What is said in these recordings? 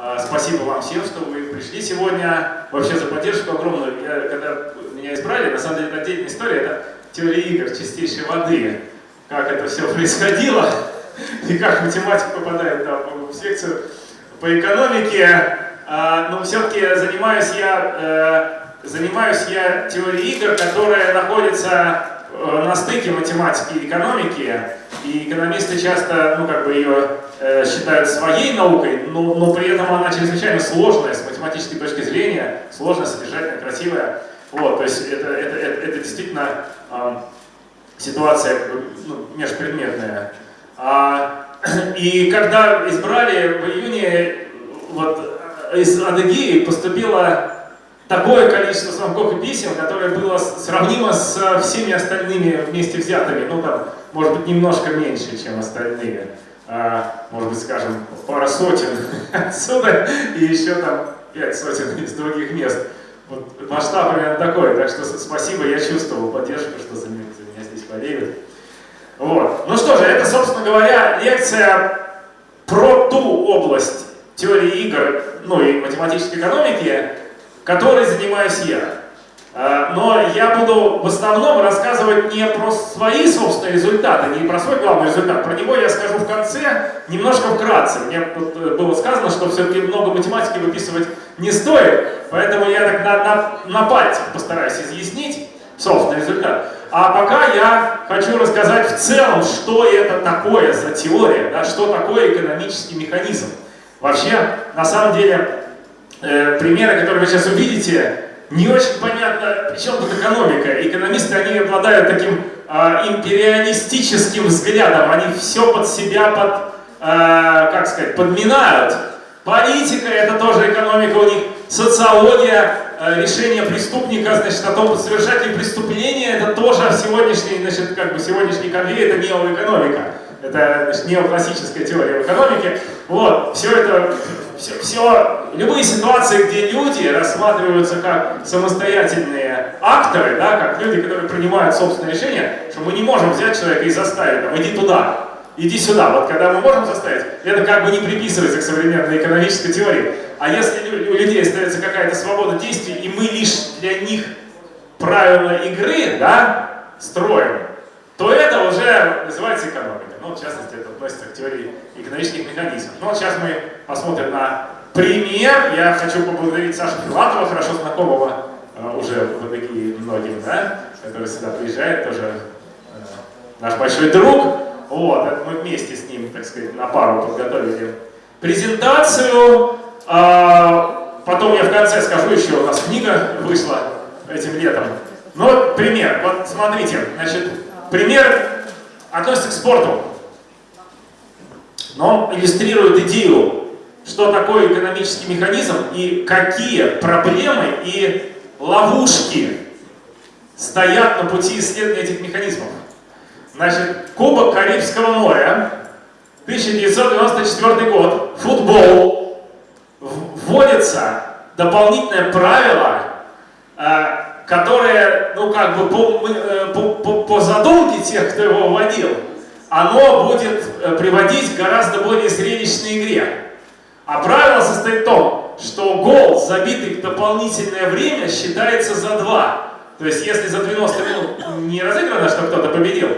А, спасибо вам всем, что вы пришли сегодня. Вообще за поддержку огромную. Я, когда меня избрали, на самом деле это отдельная история, это теория игр чистейшей воды. Как это все происходило и как математик попадает там, в секцию по экономике. А, но все-таки занимаюсь я, э, занимаюсь я теорией игр, которая находится Э, на стыке математики и экономики, и экономисты часто, ну, как бы ее э, считают своей наукой, но, но при этом она чрезвычайно сложная с математической точки зрения, сложная, содержательная, красивая. Вот, то есть это, это, это, это действительно э, ситуация ну, межпредметная. А, и когда избрали в июне, вот из Адыгеи поступило такое количество звонков и писем, которое было сравнимо с всеми остальными вместе взятыми, ну там, может быть, немножко меньше, чем остальные. А, может быть, скажем, пара сотен отсюда и еще там пять сотен из других мест. Вот масштаб примерно такой, так что спасибо, я чувствовал поддержку, что за меня, за меня здесь болеют. Вот. Ну что же, это, собственно говоря, лекция про ту область теории игр, ну и математической экономики, которой занимаюсь я. А, но я буду в основном рассказывать не про свои собственные результаты, не про свой главный результат. Про него я скажу в конце, немножко вкратце. Мне э, было сказано, что все-таки много математики выписывать не стоит, поэтому я так на, на, на пальцах постараюсь изъяснить собственный результат. А пока я хочу рассказать в целом, что это такое за теория, да, что такое экономический механизм. Вообще, на самом деле, э, примеры, которые вы сейчас увидите, не очень понятно, при чем тут экономика. Экономисты, они обладают таким э, империалистическим взглядом, они все под себя, под, э, как сказать, подминают. Политика — это тоже экономика у них, социология, э, решение преступника, значит, о том, совершать ли преступление, это тоже сегодняшний, значит, как бы сегодняшний конвейер, это неоэкономика. Это значит, неоклассическая теория экономики. Вот, все это все, все, любые ситуации, где люди рассматриваются как самостоятельные акторы, да, как люди, которые принимают собственные решения, что мы не можем взять человека и заставить, там, иди туда, иди сюда. Вот когда мы можем заставить, это как бы не приписывается к современной экономической теории. А если у людей остается какая-то свобода действий, и мы лишь для них правила игры да, строим, то это уже называется экономика. Ну, в частности, это относится к теории экономических механизмов. Ну, вот сейчас мы посмотрим на пример. Я хочу поблагодарить Сашу Филатова, хорошо знакомого э, уже в АДГИ многим, да, который сюда приезжает, тоже э, наш большой друг. Вот, мы вместе с ним, так сказать, на пару подготовили презентацию. А, потом я в конце скажу еще, у нас книга вышла этим летом. Ну, пример. Вот смотрите, значит, пример относится к спорту но он иллюстрирует идею, что такое экономический механизм и какие проблемы и ловушки стоят на пути исследования этих механизмов. Значит, Кубок Карибского моря, 1994 год, футбол, вводится дополнительное правило, э, которое, ну как бы по, э, по, по, по задумке тех, кто его вводил, оно будет э, приводить к гораздо более зрелищной игре. А правило состоит в том, что гол, забитый в дополнительное время, считается за 2. То есть, если за 90 минут не разыграно, что кто-то победил,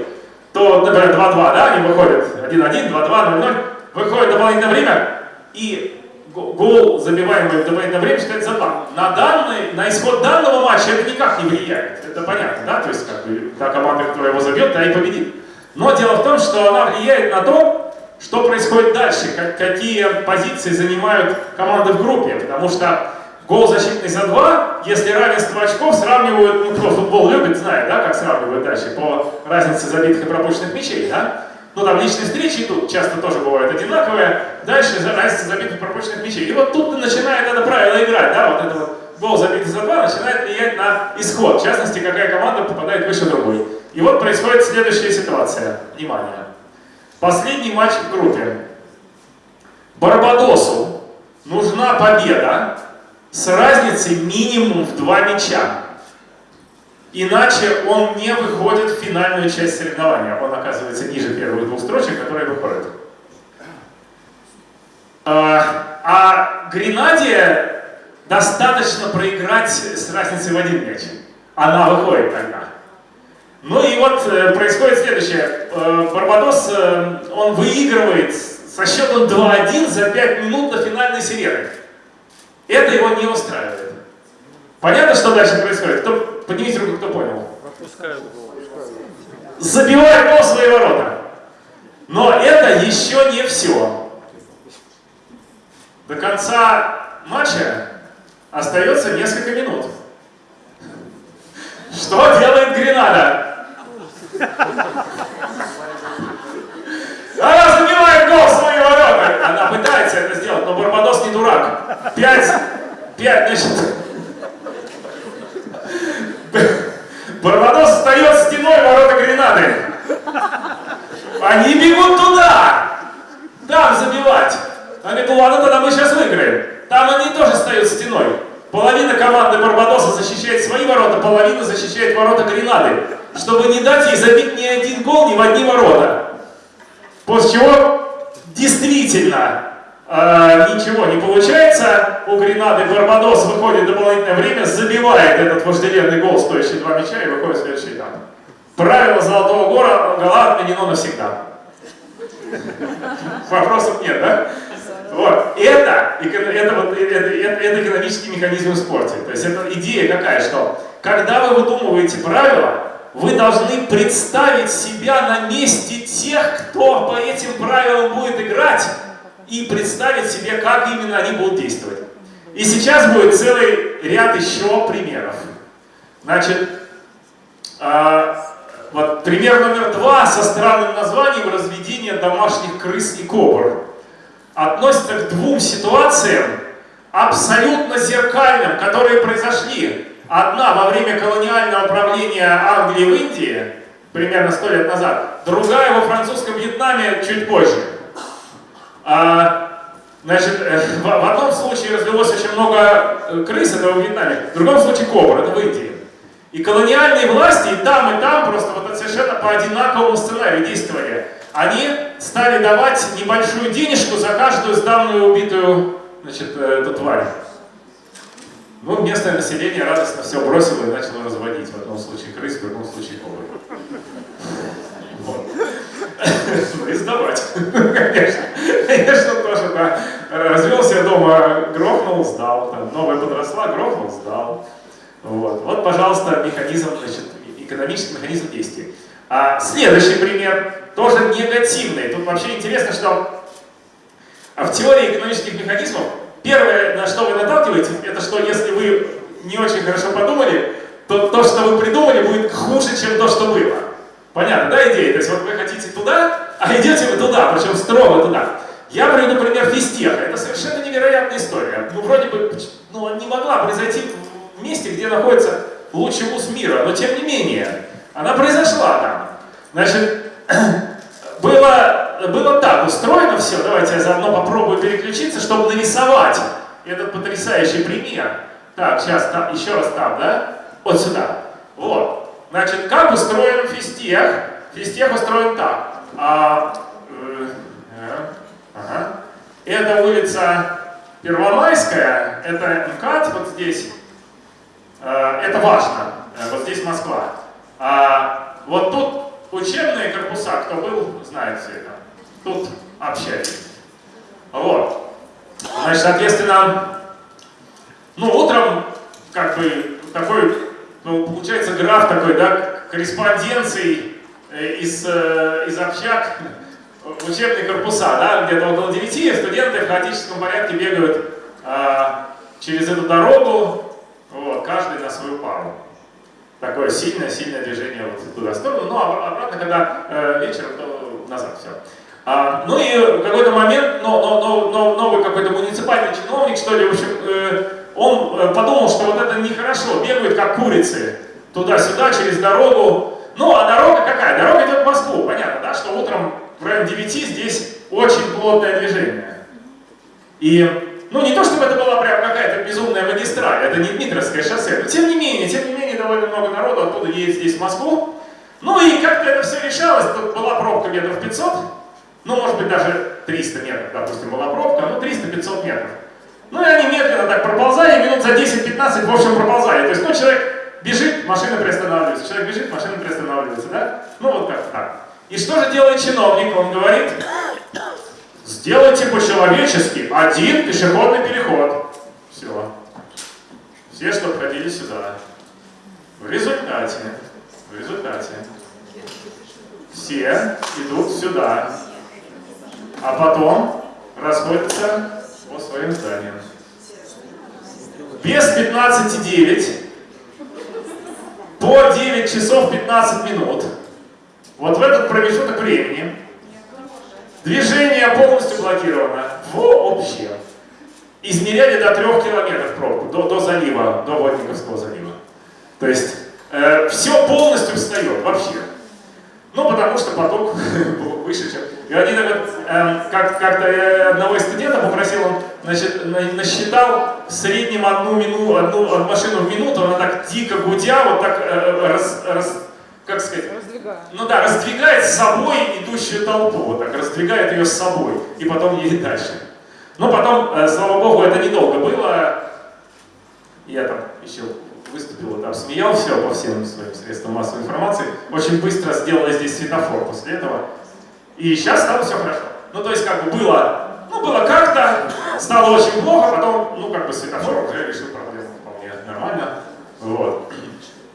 то, например, 2-2, да, они выходят 1-1, 2-2, 0-0, выходит дополнительное время, и гол, забиваемый в дополнительное время, считается за 2. На, данный, на исход данного матча это никак не влияет, это понятно, да, то есть, как бы, та команда, которая его забьет, та и победит. Но дело в том, что она влияет на то, что происходит дальше, как, какие позиции занимают команды в группе. Потому что гол защитный за два, если равенство очков сравнивают, ну кто футбол любит, знает, да, как сравнивают дальше, по разнице забитых и пропущенных мячей, да? Ну там личные встречи тут часто тоже бывают одинаковые, дальше разница забитых и пропущенных мячей. И вот тут начинает это правило играть, да, вот это вот гол забитый за два начинает влиять на исход, в частности, какая команда попадает выше другой. И вот происходит следующая ситуация. Внимание. Последний матч в группе. Барбадосу нужна победа с разницей минимум в два мяча. Иначе он не выходит в финальную часть соревнования. Он оказывается ниже первых двух строчек, которые выходят. А, А Гренаде достаточно проиграть с разницей в один мяч. Она выходит тогда. Ну и вот э, происходит следующее. Э, Барбадос, э, он выигрывает со счетом 2-1 за 5 минут до финальной сирены. Это его не устраивает. Понятно, что дальше происходит? Кто, поднимите руку, кто понял. Забивает гол свои ворота. Но это еще не все. До конца матча остается несколько минут. Что делает Гренада? Она забивает гол свои ворота. Она пытается это сделать, но Барбадос не дурак. Пять, пять, значит... Барбадос встает стеной ворота Гренады. Они бегут туда. Там забивать. Она говорит, ладно, тогда мы сейчас выиграем. Там они тоже встают стеной. Половина команды Барбадоса защищает свои ворота, половина защищает ворота Гренады, чтобы не дать ей забить ни один гол ни в одни ворота. После чего действительно э, ничего не получается. У Гренады Барбадос выходит дополнительное время, забивает этот вожделенный гол, стоящий два мяча, и выходит в следующий этап. Правило Золотого Гора, гола отменено навсегда. Вопросов нет, да? Вот. Это, это, вот, это, это, это экономический механизм в спорте. То есть это идея какая, что когда вы выдумываете правила, вы должны представить себя на месте тех, кто по этим правилам будет играть, и представить себе, как именно они будут действовать. И сейчас будет целый ряд еще примеров. Значит, э, вот пример номер два со странным названием разведение домашних крыс и кобр относится к двум ситуациям, абсолютно зеркальным, которые произошли. Одна во время колониального правления Англии в Индии, примерно сто лет назад, другая во французском Вьетнаме чуть позже. А, значит, э, в, в одном случае развелось очень много э, крыс, это в Вьетнаме, в другом случае кобр, это в Индии. И колониальные власти и там, и там просто вот совершенно по одинаковому сценарию действовали они стали давать небольшую денежку за каждую сданную убитую значит, э, эту тварь. Ну, местное население радостно все бросило и начало разводить. В одном случае крыс, в другом случае ковры. Вот. Ну и сдавать, конечно. Конечно, тоже, да. Развелся дома, грохнул, сдал. Там, новая подросла, грохнул, сдал. Вот, вот пожалуйста, механизм, значит, экономический механизм действия. А следующий пример тоже негативный. Тут вообще интересно, что в теории экономических механизмов первое, на что вы наталкиваетесь, это что если вы не очень хорошо подумали, то то, что вы придумали, будет хуже, чем то, что было. Понятно, да, идея? То есть вот вы хотите туда, а идете вы туда, причем строго туда. Я приведу пример физтеха. Это совершенно невероятная история. Ну, вроде бы, ну, не могла произойти в месте, где находится лучший вуз мира, но тем не менее, она произошла там. Значит, было, было так устроено все, давайте я заодно попробую переключиться, чтобы нарисовать этот потрясающий пример. Так, сейчас, там, еще раз там, да? Вот сюда. Вот. Значит, как устроен физтех? Физтех устроен так. А, э, э, ага. Это улица Первомайская, это МКАД вот здесь. Э, это важно. Э, вот здесь Москва. А, вот тут учебные корпуса, кто был, знает все это. Тут общались. Вот. Значит, соответственно, ну, утром, как бы, такой, ну, получается граф такой, да, корреспонденции э, из, э, из общак учебные корпуса, да, где-то около 9 студенты в хаотическом порядке бегают а, через эту дорогу, вот, каждый на свою пару такое сильное-сильное движение вот туда в сторону, ну а обратно, когда э, вечером, то назад все. А, ну и в какой-то момент но, но, но, но, новый какой-то муниципальный чиновник, что ли, в общем, э, он э, подумал, что вот это нехорошо, бегают как курицы туда-сюда, через дорогу. Ну, а дорога какая? Дорога идет в Москву, понятно, да, что утром в районе 9 здесь очень плотное движение. И ну, не то, чтобы это была прям какая-то безумная магистраль, это не Дмитровское шоссе, но тем менее, тем не менее, довольно много народу оттуда едет здесь в Москву. Ну и как-то это все решалось, тут была пробка метров 500, Ну, может быть, даже 300 метров, допустим, была пробка, ну, 300-500 метров. Ну, и они медленно так проползали, минут за 10-15, в общем, проползали. То есть, ну, человек бежит, машина приостанавливается, человек бежит, машина приостанавливается, да? Ну, вот как так. И что же делает чиновник? Он говорит, сделайте по-человечески один пешеходный переход. Все. Все, что ходили сюда. В результате, в результате, все идут сюда, а потом расходятся по своим зданиям. Без 15,9 по 9 часов 15 минут, вот в этот промежуток времени, движение полностью блокировано вообще. Измеряли до 3 километров пробку, до, до залива, до Водниковского залива. То есть э, все полностью встает вообще. Ну, потому что поток был выше, чем... И вот, э, как, как-то я одного из студентов попросил, он значит, насчитал в среднем одну, мину, одну машину в минуту, она так дико гудя, вот так э, раз, раз, как сказать, Раздвигает. ну да, раздвигает с собой идущую толпу, вот так, раздвигает ее с собой, и потом едет дальше. Но потом, э, слава богу, это недолго было. Я там еще выступил, там смеял все по всем своим средствам массовой информации. Очень быстро сделали здесь светофор после этого. И сейчас стало все хорошо. Ну, то есть, как бы было, ну, было как-то, стало очень плохо, потом, ну, как бы светофор уже решил проблему вполне нормально. Вот.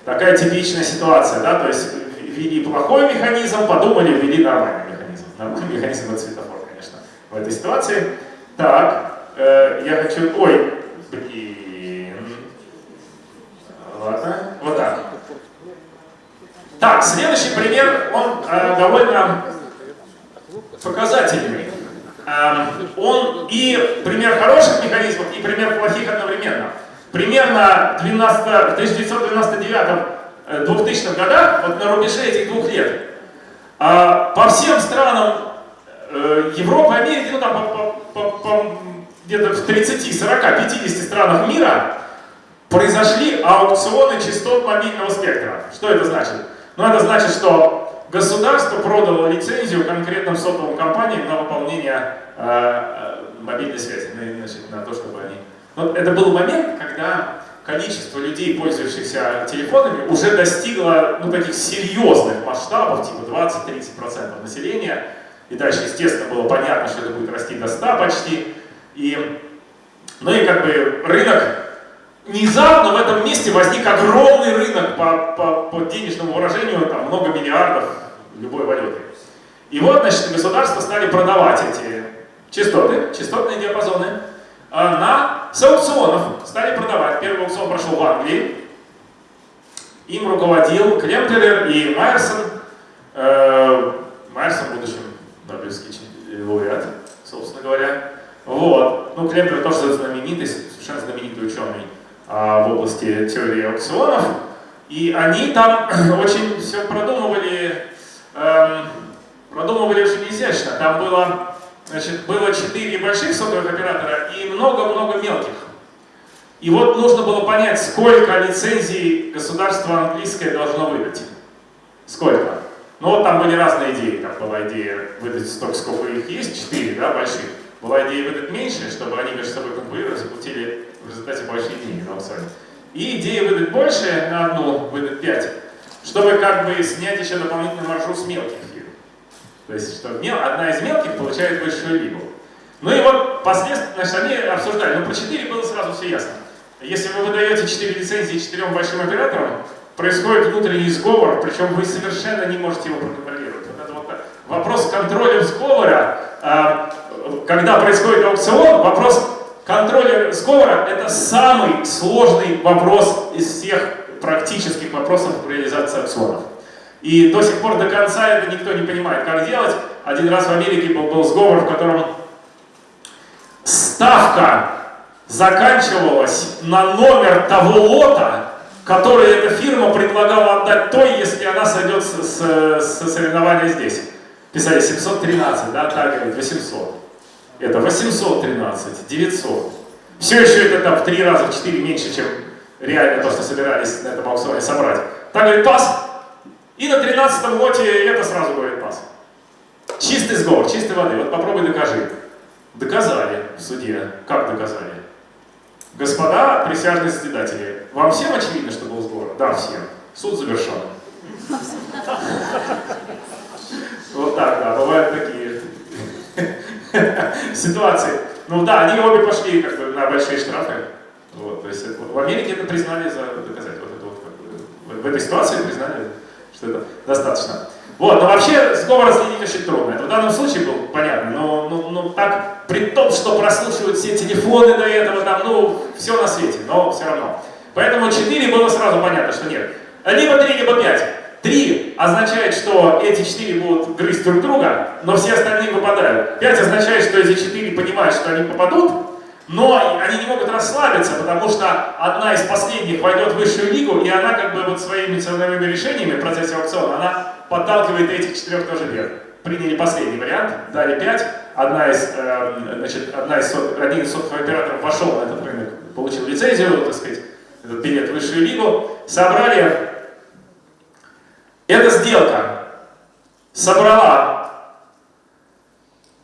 Такая типичная ситуация, да, то есть ввели плохой механизм, подумали, ввели нормальный механизм. Нормальный механизм это светофор, конечно, в этой ситуации. Так, э, я хочу, ой, блин, ладно, вот так. Так, следующий пример, он э, довольно показательный. Э, он и пример хороших механизмов, и пример плохих одновременно. Примерно 12, в 1999-2000 годах, вот на рубеже этих двух лет, э, по всем странам э, Европы, Америки, ну там по, по, по, где-то в 30, 40, 50 странах мира произошли аукционы частот мобильного спектра. Что это значит? Ну это значит, что государство продало лицензию конкретным сотовым компаниям на выполнение э, э, мобильной связи, значит, на то, чтобы они... Вот это был момент, когда количество людей, пользующихся телефонами, уже достигло ну, таких серьезных масштабов, типа 20-30% населения. И дальше, естественно, было понятно, что это будет расти до 100 почти. И, ну и как бы рынок, внезапно в этом месте возник огромный рынок по, по, по денежному выражению, там много миллиардов любой валюты. И вот, значит, государства стали продавать эти частоты, частотные диапазоны, а, на, с аукционов стали продавать. Первый аукцион прошел в Англии. Им руководил Клемпелер и Майерсон. Э, Майерсон, будущем Нобелевский лауреат, собственно говоря. Вот. Ну, Клемпелер тоже знаменитый, совершенно знаменитый ученый в области теории аукционов. И они там очень все продумывали, эм, продумывали очень изящно. Там было Значит, было четыре больших сотовых оператора и много-много мелких. И вот нужно было понять, сколько лицензий государство английское должно выдать. Сколько? Ну вот там были разные идеи. Там была идея выдать столько, сколько их есть, четыре, да, больших. Была идея выдать меньше, чтобы они между собой конкурировали, заплатили в результате большие деньги на аукционе. И идея выдать больше на одну, выдать пять, чтобы как бы снять еще дополнительный маршрут с мелких то есть, что одна из мелких получает высшую лигу. Ну и вот последствия, значит, они обсуждали, ну по 4 было сразу все ясно. Если вы выдаете 4 лицензии четырем большим операторам, происходит внутренний сговор, причем вы совершенно не можете его проконтролировать. Вот это вот вопрос контроля сговора, а, когда происходит аукцион, вопрос контроля сговора – это самый сложный вопрос из всех практических вопросов реализации аукционов. И до сих пор до конца это никто не понимает, как делать. Один раз в Америке был, был сговор, в котором ставка заканчивалась на номер того лота, который эта фирма предлагала отдать той, если она сойдет с соревнования здесь. Писали 713, да, так говорит, 800. Это 813, 900. Все еще это там в три раза, в четыре меньше, чем реально то, что собирались на этом аукционе собрать. Так говорит, пас, и на 13 лоте это сразу говорит пас. Чистый сговор, чистой воды. Вот попробуй докажи. Доказали в суде. Как доказали? Господа присяжные заседатели, вам всем очевидно, что был сговор? Да, всем. Суд завершен. Вот так, да, бывают такие ситуации. Ну да, они обе пошли как бы на большие штрафы. Вот, то есть в Америке это признали за доказать. Вот это вот, как бы, в этой ситуации признали, что это достаточно. Вот, но вообще сговор следить очень трудно. Это в данном случае был понятно, но, но, но так, при том, что прослушивают все телефоны до этого, там, ну, все на свете, но все равно. Поэтому 4 было сразу понятно, что нет. Либо 3, либо 5. 3 означает, что эти 4 будут грызть друг друга, но все остальные выпадают. 5 означает, что эти 4 понимают, что они попадут, но они не могут расслабиться, потому что одна из последних войдет в высшую лигу, и она как бы вот своими ценовыми решениями в процессе аукциона, она подталкивает этих четырех тоже вверх. Приняли последний вариант, дали 5, одна из, э, значит, одна из один из сотовых операторов вошел на этот рынок, получил лицензию, так сказать, этот билет в высшую лигу, собрали. Эта сделка собрала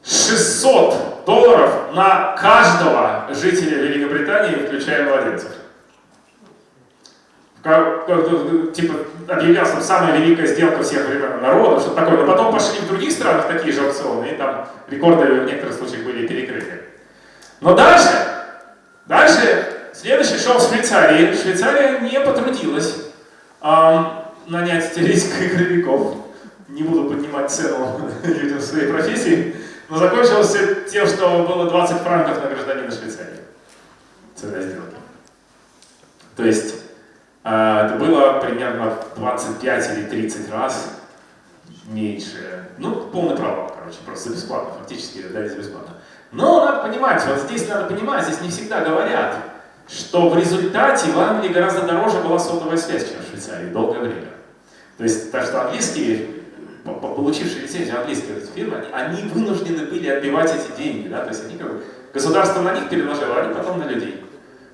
600 долларов на каждого жителя Великобритании, включая младенцев. Как, типа объявлялся самая великая сделка всех времен народа, что такое. Но потом пошли в других странах такие же аукционы, и там рекорды в некоторых случаях были перекрыты. Но дальше, дальше, следующий шел в Швейцарии. Швейцария не потрудилась нанять теоретиков игровиков. Не буду поднимать цену людям своей профессии. Но закончилось тем, что было 20 франков на гражданина Швейцарии. Цена сделки. То есть э, это было примерно 25 или 30 раз меньше. Ну, полный провал, короче, просто бесплатно, фактически дали за бесплатно. Но надо понимать, вот здесь надо понимать, здесь не всегда говорят, что в результате в Англии гораздо дороже была сотовая связь, чем Швейцарии, долгое время. То есть, так что английские получившие лицензию английские фирмы, они вынуждены были отбивать эти деньги, да, то есть они как бы, государство на них переложило, а они потом на людей.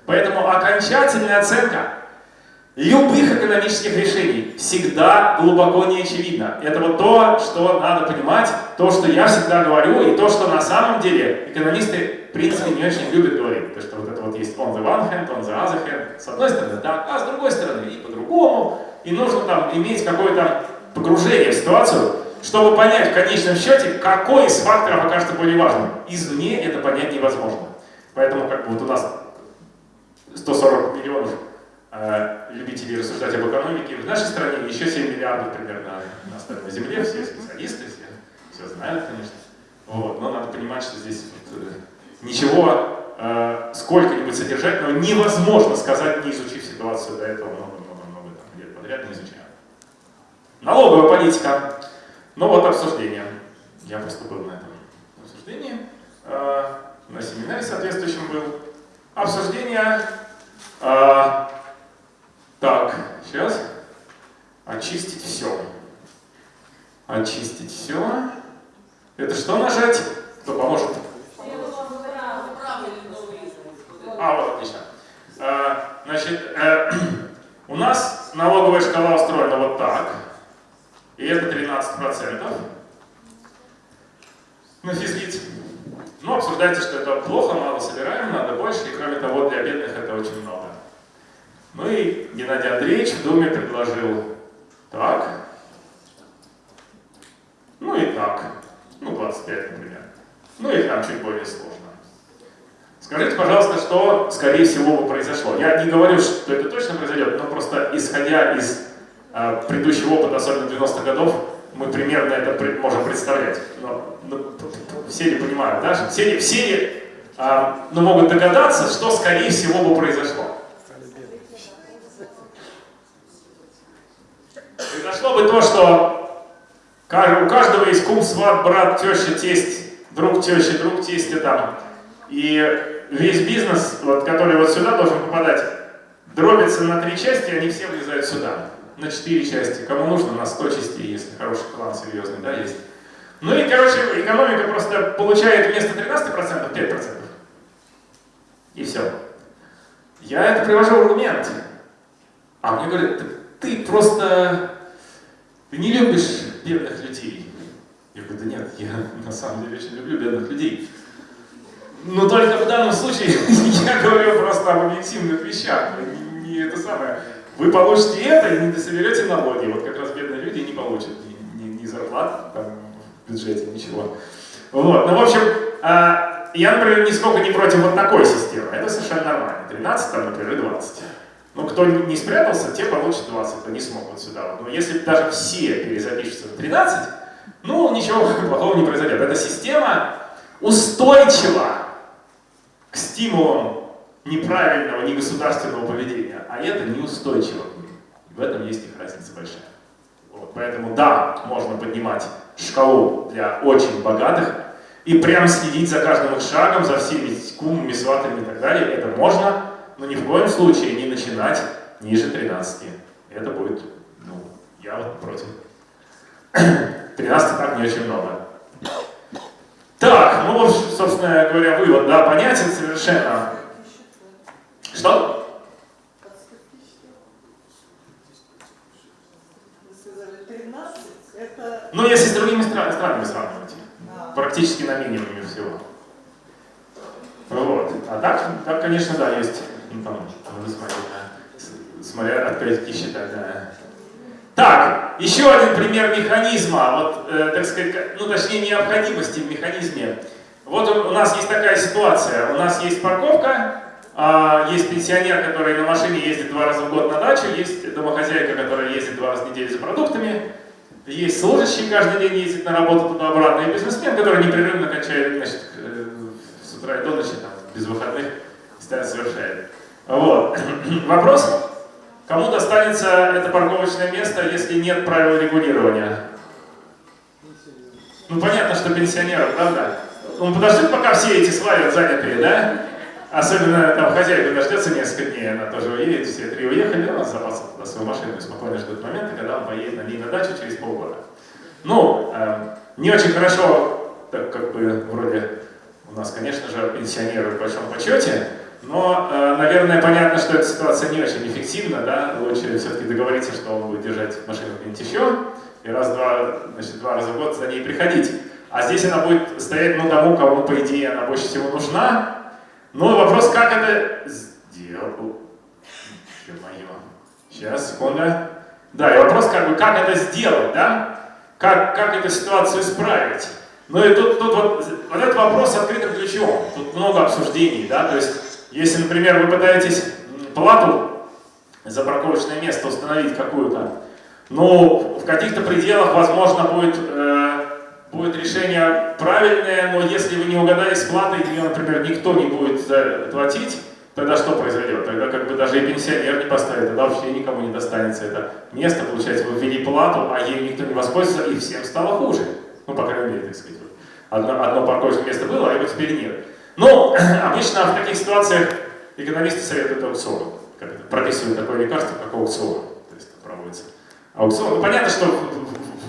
Поэтому окончательная оценка любых экономических решений всегда глубоко не очевидна. Это вот то, что надо понимать, то, что я всегда говорю, и то, что на самом деле экономисты, в принципе, не очень любят говорить. То, что вот есть on the one hand, on the other hand, с одной стороны так, а с другой стороны и по-другому. И нужно там иметь какое-то погружение в ситуацию, чтобы понять в конечном счете, какой из факторов окажется более важным. Извне это понять невозможно. Поэтому как бы вот у нас 140 миллионов э, любителей рассуждать об экономике, в нашей стране еще 7 миллиардов примерно на остальной земле, все специалисты, все, все знают, конечно. Вот, но надо понимать, что здесь вот, э, ничего э, сколько-нибудь содержательного невозможно сказать, не изучив ситуацию до этого много-много-много лет подряд, не изучая. Налоговая политика. Ну вот обсуждение. Я просто был на этом обсуждении. Э, на семинаре соответствующем был. Обсуждение. Э, так, сейчас. Очистить все. Очистить все. Это что нажать? Кто поможет? А, вот, отлично. Э, значит, э, у нас налоговая шкала устроена вот так. И это 13% на физлиц. Но обсуждайте, что это плохо, мало собираем, надо больше, и кроме того, для бедных это очень много. Ну и Геннадий Андреевич в Думе предложил так, ну и так, ну 25, например. Ну и там чуть более сложно. Скажите, пожалуйста, что, скорее всего, бы произошло. Я не говорю, что это точно произойдет, но просто исходя из а, предыдущий опыт, особенно 90-х годов, мы примерно это можем представлять. Но, но все ли понимают, да? Все ли, все ли а, ну, могут догадаться, что скорее всего бы произошло. Произошло бы то, что у каждого есть кум, сват, брат, теща, тесть, друг теща, друг тестя там. И весь бизнес, вот, который вот сюда должен попадать, дробится на три части, они все влезают сюда на 4 части, кому нужно на 100 частей, если хороший план серьезный, да, есть. Ну и, короче, экономика просто получает вместо 13% 5%. И все. Я это привожу в аргумент. А мне говорят, ты просто ты не любишь бедных людей. Я говорю, да нет, я на самом деле очень люблю бедных людей. Но только в данном случае я говорю просто об объективных вещах. Не, не это самое. Вы получите это и не дособерете налоги. Вот как раз бедные люди не получат ни, ни, ни зарплат там, в бюджете, ничего. Вот. Ну, в общем, а, я, например, нисколько не против вот такой системы. Это совершенно нормально. 13, там, например, 20. Ну, кто не спрятался, те получат 20, кто не смог вот сюда. Но если даже все перезапишутся на 13, ну, ничего плохого не произойдет. Эта система устойчива к стимулам неправильного, негосударственного поведения, а это неустойчиво. В этом есть их разница большая. Вот, поэтому да, можно поднимать шкалу для очень богатых и прям следить за каждым их шагом, за всеми кумами, сватами и так далее. Это можно, но ни в коем случае не начинать ниже 13. Это будет, ну, я вот против. 13 так не очень много. Так, ну вот, собственно говоря, вывод, да, понятен совершенно. Что? Ну, если с другими стран, странами сравнивать. Да. Практически на минимуме всего. Вот. А так, так, конечно, да, есть. Ну, там. Смотря от критики считать, да. Так, еще один пример механизма, вот, э, так сказать, ну, точнее, необходимости в механизме. Вот у нас есть такая ситуация. У нас есть парковка, а, есть пенсионер, который на машине ездит два раза в год на дачу, есть домохозяйка, которая ездит два раза в неделю за продуктами, есть служащий, каждый день ездит на работу туда-обратно, и бизнесмен, который непрерывно качает, значит, э, с утра и до ночи, там, без выходных, совершает. Вот. Вопрос, кому достанется это парковочное место, если нет правил регулирования? Ну, понятно, что пенсионерам, правда? Он подождет, пока все эти свалят занятые, да? Особенно там хозяйка дождется несколько дней, она тоже уедет, все три уехали, он запасал туда свою машину и спокойно ждет момента, когда он поедет на ней на дачу через полгода. Ну, э, не очень хорошо, так как бы вроде у нас, конечно же, пенсионеры в большом почете, но, э, наверное, понятно, что эта ситуация не очень эффективна, да, лучше все-таки договориться, что он будет держать машину где-нибудь еще, и раз-два, значит, два раза в год за ней приходить. А здесь она будет стоять, ну, тому, кому, по идее, она больше всего нужна, ну, вопрос, как это сделать? Ё-моё. Сейчас, секунда. Да, и вопрос, как бы, как это сделать, да? Как, как эту ситуацию исправить? Ну и тут, тут вот, вот этот вопрос открытым ключом. Тут много обсуждений, да? То есть, если, например, вы пытаетесь плату за парковочное место установить какую-то, ну, в каких-то пределах, возможно, будет э, будет решение правильное, но если вы не угадали с платой, ее, например, никто не будет платить, тогда что произойдет? Тогда как бы даже и пенсионер не поставит, тогда вообще никому не достанется это место, получается, вы ввели плату, а ею никто не воспользуется, и всем стало хуже. Ну, по крайней мере, так сказать. Одно, одно парковочное место было, а его теперь нет. Но обычно в таких ситуациях экономисты советуют аукцион. Прописывают такое лекарство, как аукцион. То есть проводится аукцион. Ну, понятно, что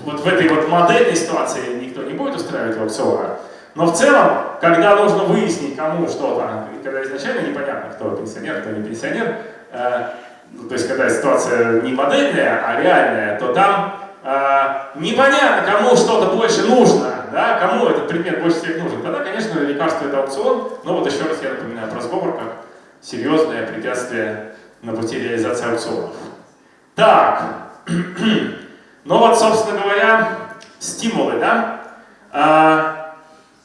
вот в этой вот модельной ситуации никто не будет устраивать аукциона. Но в целом, когда нужно выяснить, кому что-то, когда изначально непонятно, кто пенсионер, кто не пенсионер, э, ну, то есть когда ситуация не модельная, а реальная, то там э, непонятно, кому что-то больше нужно, да, кому этот предмет больше всех нужен. Тогда, конечно, лекарство это аукцион, но вот еще раз я напоминаю про сговор как серьезное препятствие на пути реализации аукционов. Так, Ну вот, собственно говоря, стимулы, да? А,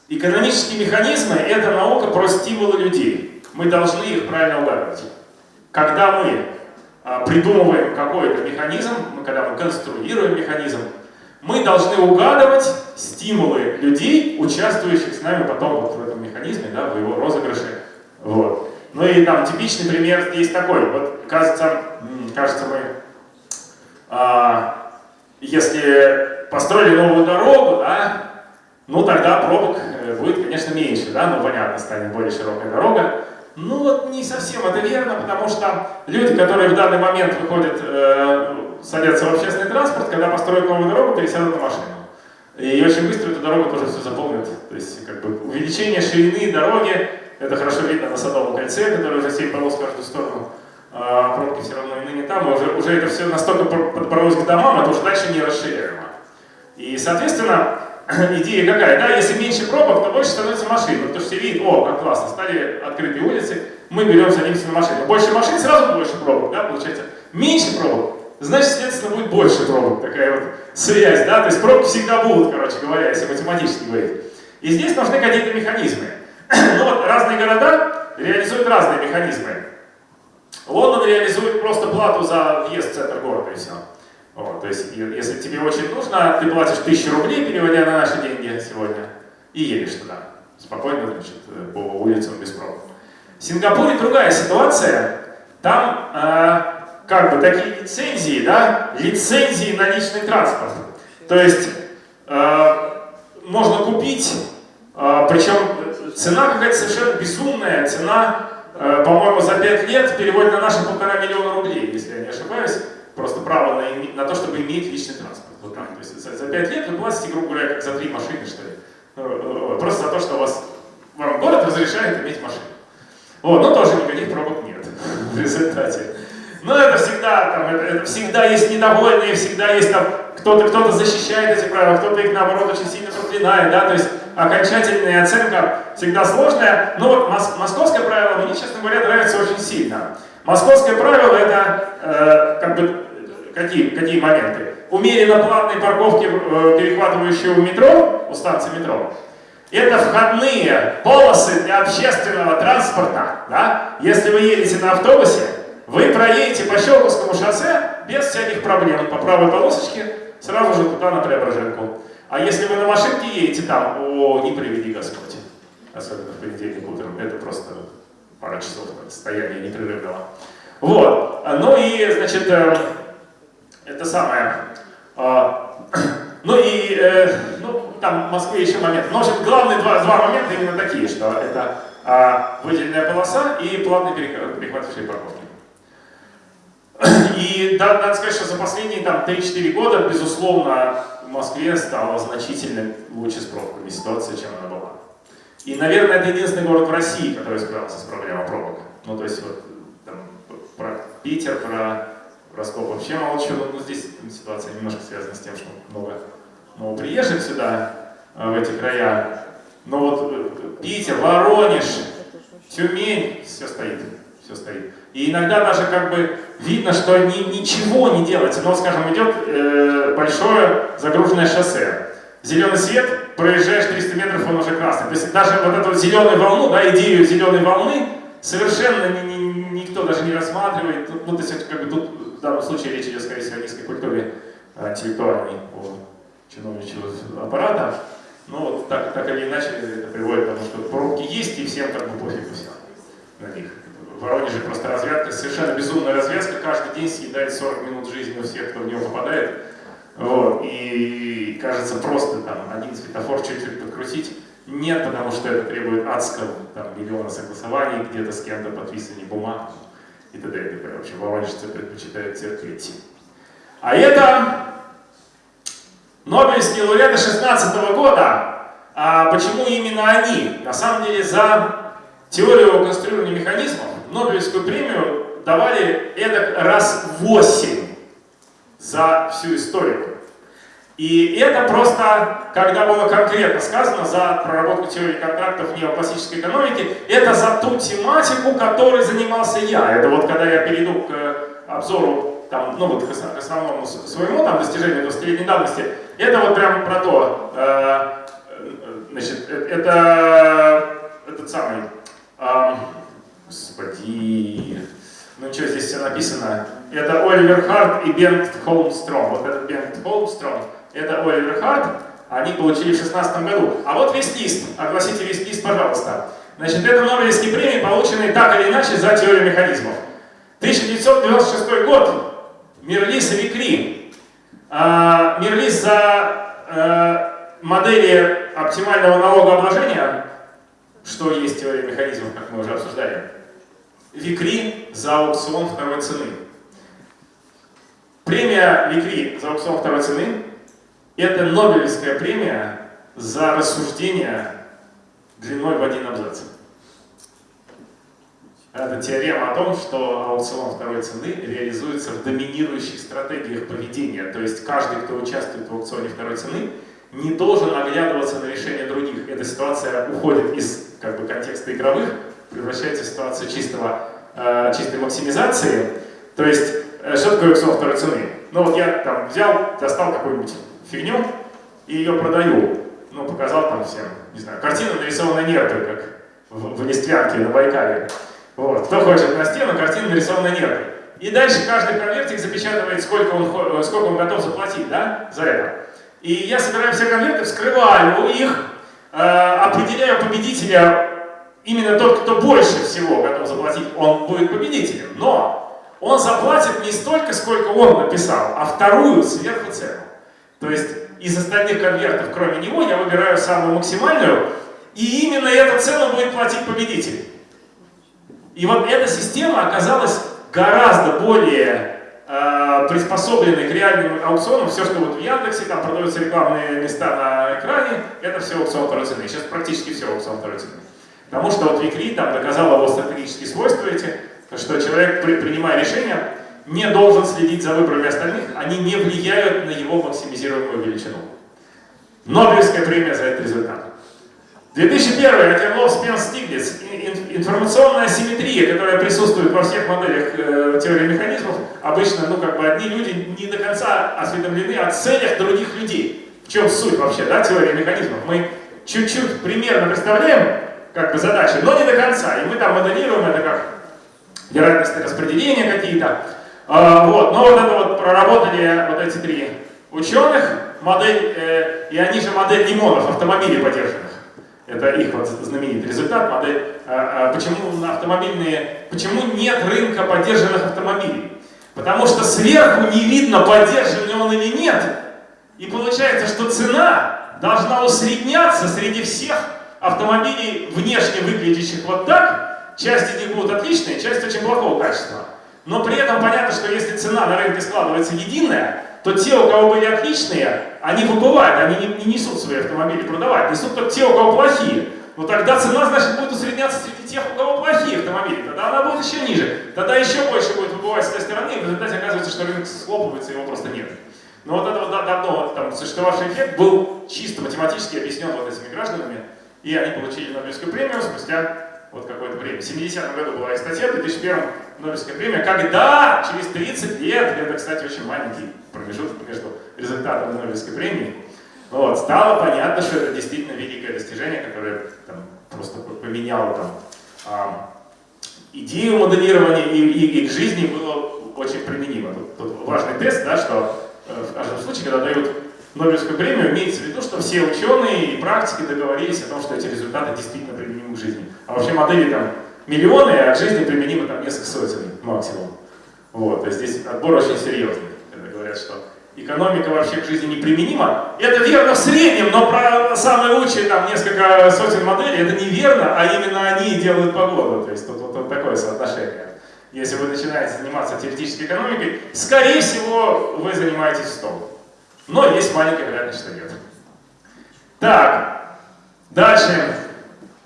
экономические механизмы – это наука про стимулы людей. Мы должны их правильно угадывать. Когда мы а, придумываем какой-то механизм, когда мы конструируем механизм, мы должны угадывать стимулы людей, участвующих с нами потом вот в этом механизме, да, в его розыгрыше. Вот. Ну и там типичный пример есть такой. Вот кажется, кажется мы а, если построили новую дорогу, да, ну тогда пробок э, будет, конечно, меньше, да, ну понятно, станет более широкая дорога. Ну вот не совсем это верно, потому что люди, которые в данный момент выходят, э, садятся в общественный транспорт, когда построят новую дорогу, пересядут на машину. И очень быстро эту дорогу тоже все заполнят. То есть как бы увеличение ширины дороги, это хорошо видно на Садовом кольце, которое уже 7 полос в каждую сторону а, пробки все равно и ныне там, уже, уже это все настолько подбралось к домам, это уже дальше не расширяемо. И, соответственно, идея какая, да, если меньше пробок, то больше становится машин, потому что все видят, о, как классно, стали открытые улицы, мы берем, садимся на машину. Больше машин, сразу больше пробок, да, получается. Меньше пробок, значит, следственно, будет больше пробок, такая вот связь, да, то есть пробки всегда будут, короче говоря, если математически говорить. И здесь нужны какие-то механизмы. ну вот, разные города реализуют разные механизмы. Лондон реализует просто плату за въезд в центр города и все. Вот, то есть, если тебе очень нужно, ты платишь тысячу рублей, переводя на наши деньги сегодня, и едешь туда. Спокойно, значит, по улицам без пробок. В Сингапуре другая ситуация. Там э, как бы такие лицензии, да, лицензии на личный транспорт. То есть э, можно купить, э, причем цена какая-то совершенно безумная, цена, э, по-моему, за 5 лет переводит на наши полтора миллиона рублей, если я не ошибаюсь просто право на, на то, чтобы иметь личный транспорт. Вот так. То есть за, за 5 лет вы платите, грубо говоря, как за три машины, что ли. Э, э, просто за то, что у вас вам город разрешает иметь машину. Вот, но тоже никаких пробок нет в результате. Но это всегда, там, это, это всегда есть недовольные, всегда есть там кто-то кто, -то, защищает эти правила, кто-то их наоборот очень сильно проклинает, да, то есть окончательная оценка всегда сложная. Но вот мос московское правило мне, честно говоря, нравится очень сильно. Московское правило это э, как бы какие, какие моменты? Умеренно платные парковки, э, перехватывающие у метро, у станции метро, это входные полосы для общественного транспорта. Да? Если вы едете на автобусе, вы проедете по Щелковскому шоссе без всяких проблем. По правой полосочке сразу же туда на Преображенку. А если вы на машинке едете там, о, не приведи Господь. Особенно в понедельник утром. Это просто пара часов состояния непрерывного. Вот. Ну и, значит, э, это самое. А, ну и, э, ну, там в Москве еще момент. Но, в общем, главные два, два момента именно такие, что это а, выделенная полоса и платные перехватывающие парковки. И да, надо сказать, что за последние там 3-4 года, безусловно, в Москве стала значительно лучше с пробками ситуация, чем она была. И, наверное, это единственный город в России, который справился с проблемой пробок. Ну, то есть вот там, про Питер, про Ростов вообще молчу, но здесь ситуация немножко связана с тем, что много новоприезжих сюда, э, в эти края. Но вот э, Питер, Воронеж, Тюмень, все стоит, все стоит. И иногда даже как бы видно, что ни, ничего не делается. Но, скажем, идет э, большое загруженное шоссе. Зеленый свет, проезжаешь 300 метров, он уже красный. То есть даже вот эту зеленую волну, да, идею зеленой волны совершенно ни, ни, никто даже не рассматривает. Ну, то есть как бы тут данном случае речь идет, скорее всего, о низкой культуре а, интеллектуальной у чиновничьего аппарата. Но вот так, так или иначе это приводит к тому, что пробки есть, и всем как бы пофиг все на них. В Воронеже просто развязка, совершенно безумная развязка, каждый день съедает 40 минут жизни у всех, кто в него попадает. Вот. И кажется просто там один светофор чуть-чуть подкрутить. Нет, потому что это требует адского там, миллиона согласований, где-то с кем-то подписывание бумаг и т.д. и т.п. В общем, воронежцы предпочитают терпеть. А это Нобелевские лауреаты 16 года. А почему именно они? На самом деле за теорию конструирования механизмов Нобелевскую премию давали это раз в 8 за всю историю. И это просто, когда было конкретно сказано за проработку теории контрактов неоклассической экономики, это за ту тематику, которой занимался я. Это вот когда я перейду к обзору, там, ну вот к основному своему там, достижению 20-летней давности, это вот прям про то, э, значит, э, это этот самый, э, господи, ну что здесь все написано, это Оливер Харт и Бент Холмстром. Вот этот Бент Холмстром, это Оливер Харт, они получили в 16 году. А вот весь лист, огласите весь лист, пожалуйста. Значит, это Нобелевские премии, полученные так или иначе за теорию механизмов. 1996 год, Мирлис и Викри. А, Мирлис за а, модели оптимального налогообложения, что есть теория механизмов, как мы уже обсуждали. Викри за аукцион второй цены. Премия Викри за аукцион второй цены это Нобелевская премия за рассуждение длиной в один абзац. Это теорема о том, что аукцион второй цены реализуется в доминирующих стратегиях поведения. То есть каждый, кто участвует в аукционе второй цены, не должен оглядываться на решение других. Эта ситуация уходит из как бы, контекста игровых, превращается в ситуацию чистого, э, чистой максимизации. То есть, э, что такое аукцион второй цены? Ну вот я там взял, достал какую-нибудь фигню и ее продаю. Ну, показал там всем, не знаю, картина нарисована нерпой, как в, в Листвянке на Байкале. Вот. Кто хочет на стену, картина нарисована нерпой. И дальше каждый конвертик запечатывает, сколько он, сколько он готов заплатить да, за это. И я собираю все конверты, вскрываю их, э, определяю победителя, именно тот, кто больше всего готов заплатить, он будет победителем. Но он заплатит не столько, сколько он написал, а вторую сверху цену. То есть из остальных конвертов, кроме него, я выбираю самую максимальную, и именно эту цену будет платить победитель. И вот эта система оказалась гораздо более э, приспособленной к реальным аукционам. Все, что вот в Яндексе, там продаются рекламные места на экране, это все аукцион второй. Сейчас практически все аукцион второй цены. Потому что вот Викри там доказал его стратегические свойства эти, что человек, при, принимая решения, не должен следить за выборами остальных, они не влияют на его максимизируемую величину. Нобелевская премия за этот результат. 2001. Атерлов Спенс Стиглиц. Информационная симметрия, которая присутствует во всех моделях э, теории механизмов, обычно, ну, как бы одни люди не до конца осведомлены о целях других людей. В чем суть вообще, да, теории механизмов? Мы чуть-чуть примерно представляем, как бы, задачи, но не до конца. И мы там моделируем это как вероятности распределения какие-то. А, вот, но вот это вот проработали вот эти три ученых, модель, э, и они же модель лимонов, автомобилей поддерживают. Это их вот знаменитый результат, модель. А, а, почему автомобильные, почему нет рынка поддержанных автомобилей? Потому что сверху не видно, поддержан он или нет. И получается, что цена должна усредняться среди всех автомобилей, внешне выглядящих вот так. Часть из них будут отличные, часть очень плохого качества. Но при этом понятно, что если цена на рынке складывается единая, то те, у кого были отличные, они выбывают, они не, не несут свои автомобили продавать, несут только те, у кого плохие. Но тогда цена, значит, будет усредняться среди тех, у кого плохие автомобили. Тогда она будет еще ниже. Тогда еще больше будет выбывать с той стороны, и в результате оказывается, что рынок схлопывается, его просто нет. Но вот этот вот давно там, существовавший эффект был чисто математически объяснен вот этими гражданами, и они получили Нобелевскую премию спустя вот какое-то время. В 70-м году была и статья, в 2001 Нобелевская премия, когда? Через 30 лет, это, кстати, очень маленький промежуток между результатом Нобелевской премии, вот, стало понятно, что это действительно великое достижение, которое там, просто поменяло там, а, идею моделирования и, и, и к жизни было очень применимо. Тут, тут важный тест, да, что э, в каждом случае, когда дают Нобелевскую премию, имеется в виду, что все ученые и практики договорились о том, что эти результаты действительно применимы к жизни. А вообще модели там миллионы, а к жизни применимо там несколько сотен максимум. Вот, то есть здесь отбор очень серьезный, когда говорят, что экономика вообще к жизни неприменима. Это верно в среднем, но про самые лучшие там несколько сотен моделей это неверно, а именно они делают погоду. То есть тут вот, вот такое соотношение. Если вы начинаете заниматься теоретической экономикой, скорее всего вы занимаетесь столом. Но есть маленькая вероятность, что нет. Так, дальше.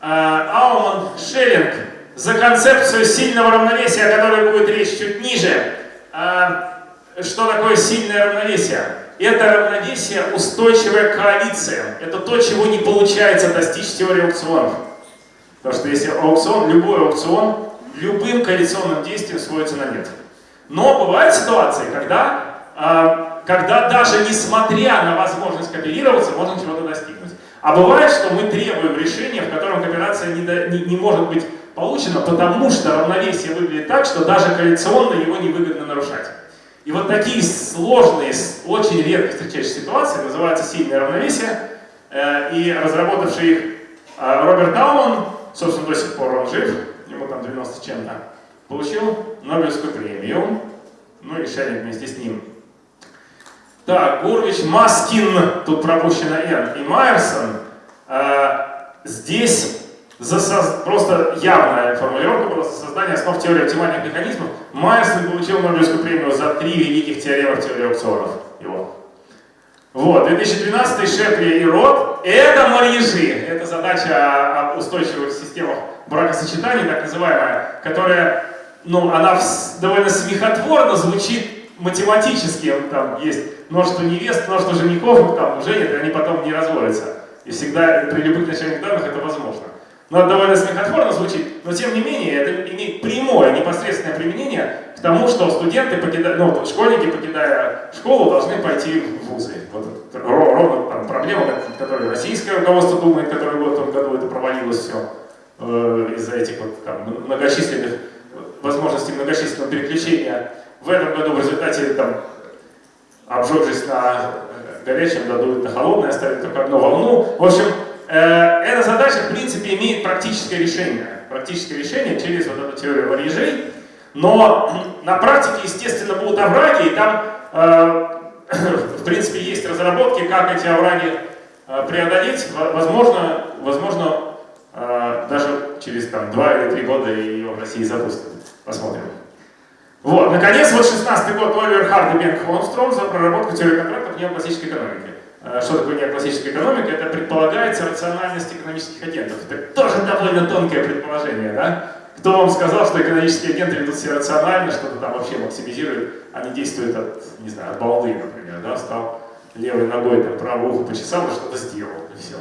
А, Ауман Шеллинг за концепцию сильного равновесия, о которой будет речь чуть ниже. А, что такое сильное равновесие? Это равновесие устойчивая коалиция. Это то, чего не получается достичь теории аукционов. Потому что если аукцион, любой аукцион, любым коалиционным действием сводится на нет. Но бывают ситуации, когда а, когда даже несмотря на возможность кооперироваться, можно чего-то достигнуть. А бывает, что мы требуем решения, в котором кооперация не, до, не, не может быть получена, потому что равновесие выглядит так, что даже коалиционно его невыгодно нарушать. И вот такие сложные, очень редко встречающиеся ситуации называются сильное равновесие. Э, и разработавший их э, Роберт Дауман, собственно, до сих пор он жив, ему там 90 чем-то, получил Нобелевскую премию, ну и Шеллинг вместе с ним так, Гурвич, Маскин, тут пропущено Н, и Майерсон. Э, здесь за со... просто явная формулировка была создание основ теории оптимальных механизмов. Майерсон получил Нобелевскую премию за три великих теоремы теории аукционов. Его. Вот, 2012 Шепли и Рот. Это марьежи. Это задача о устойчивых системах бракосочетаний, так называемая, которая, ну, она довольно смехотворно звучит математически там есть множество невест, множество женихов, там женят, и они потом не разводятся. И всегда при любых начальных данных это возможно. Но это довольно смехотворно звучит, но тем не менее это имеет прямое, непосредственное применение к тому, что студенты, покидая, ну, школьники, покидая школу, должны пойти в вузы. Вот ровно там, проблема, которую российское руководство думает, которое в этом году это провалилось все э, из-за этих вот там, многочисленных возможностей многочисленного переключения. В этом году в результате там, обжегшись на горячем, дадут на холодное, оставить только одну волну. В общем, э, эта задача, в принципе, имеет практическое решение. Практическое решение через вот эту теорию варежей. Но на практике, естественно, будут овраги, и там, э, в принципе, есть разработки, как эти овраги э, преодолеть. Возможно, возможно э, даже через там, два или три года ее в России запустят. Посмотрим. Вот, наконец, вот 16 год Оливер Хард и Бенк Холмстром за проработку теории контрактов неоклассической экономики. Э, что такое неоклассическая экономика? Это предполагается рациональность экономических агентов. Это тоже довольно тонкое предположение, да? Кто вам сказал, что экономические агенты ведут себя рационально, что-то там вообще максимизируют, они действуют от, не знаю, от балды, например, да, стал левой ногой там правое ухо почесал что-то сделал, и все.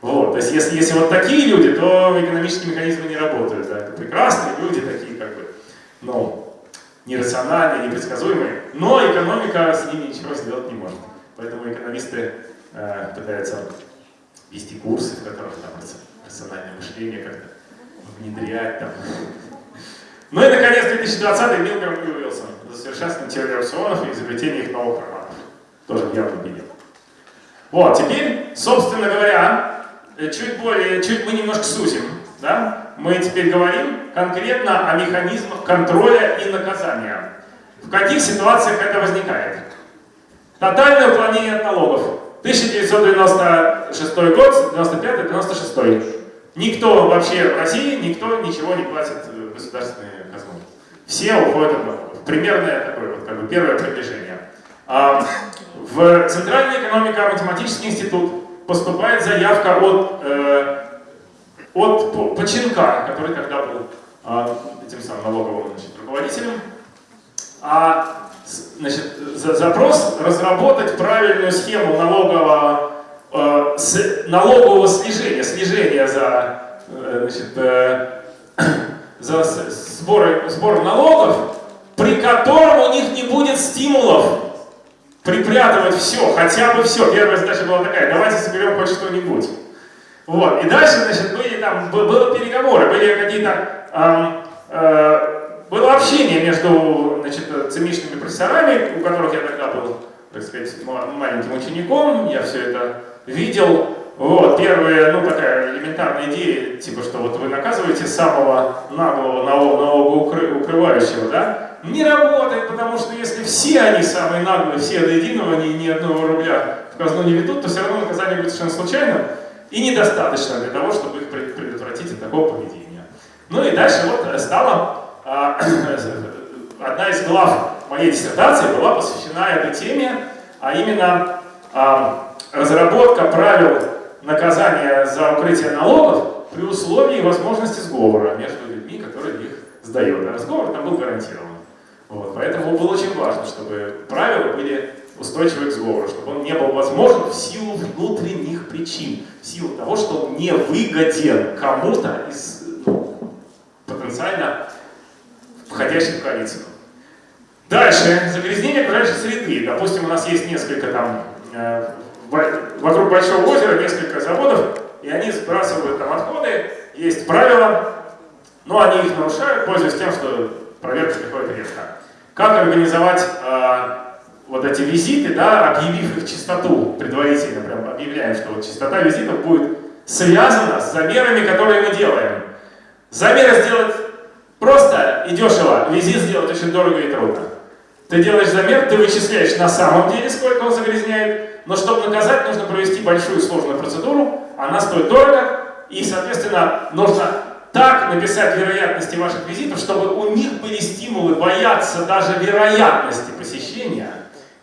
Вот, то есть если, если вот такие люди, то экономические механизмы не работают, да, это прекрасные люди такие, как бы, ну, нерациональные, непредсказуемые, но экономика с ними ничего сделать не может. Поэтому экономисты э, пытаются вести курсы, в которых там рациональное мышление как-то внедрять там. Ну и, наконец, 2020 Милграм и Уилсон за совершенствование теории опционов и изобретение их новых форматов. Тоже явном виде. Вот, теперь, собственно говоря, э, чуть более, чуть мы немножко сузим, да? Мы теперь говорим конкретно о механизмах контроля и наказания. В каких ситуациях это возникает? Тотальное уклонение от налогов. 1996 год, 95-96. Никто вообще в России, никто ничего не платит в государственную казну. Все уходят от налогов. Примерное такое вот, как бы первое приближение. А, в Центральный экономико-математический институт поступает заявка от э, от Починка, который тогда был а, этим самым налоговым значит, руководителем. А, значит, за, запрос разработать правильную схему налогового, э, с, налогового снижения, снижения за, э, значит, э, за сбор, сбор налогов, при котором у них не будет стимулов припрятывать все, хотя бы все. Первая задача была такая, давайте соберем хоть что-нибудь. Вот. И дальше, значит, были там, было переговоры, были какие-то, эм, э, было общение между, значит, цемичными профессорами, у которых я тогда был, так сказать, маленьким учеником, я все это видел. Вот, первая, ну, такая элементарная идея, типа, что вот вы наказываете самого наглого налогоукрывающего, да? Не работает, потому что если все они самые наглые, все до единого, они ни одного рубля в казну не ведут, то все равно наказание будет совершенно случайным и недостаточно для того, чтобы их предотвратить от такого поведения. Ну и дальше вот стала а, одна из глав моей диссертации была посвящена этой теме, а именно а, разработка правил наказания за укрытие налогов при условии возможности сговора между людьми, которые их сдают. А сговор там был гарантирован. Вот, поэтому было очень важно, чтобы правила были устойчивый к сговору, чтобы он не был возможен в силу внутренних причин, в силу того, что он не выгоден кому-то из ну, потенциально входящих в коалицию. Дальше, загрязнение окружающей среды. Допустим, у нас есть несколько там, э, вокруг Большого озера несколько заводов, и они сбрасывают там отходы, есть правила, но они их нарушают, пользуясь тем, что проверка приходит редко. Как организовать э, вот эти визиты, да, объявив их чистоту предварительно, прям объявляем, что вот частота визитов будет связана с замерами, которые мы делаем. Замеры сделать просто и дешево, визит сделать очень дорого и трудно. Ты делаешь замер, ты вычисляешь на самом деле, сколько он загрязняет, но чтобы наказать, нужно провести большую сложную процедуру, она стоит дорого, и, соответственно, нужно так написать вероятности ваших визитов, чтобы у них были стимулы бояться даже вероятности посещения,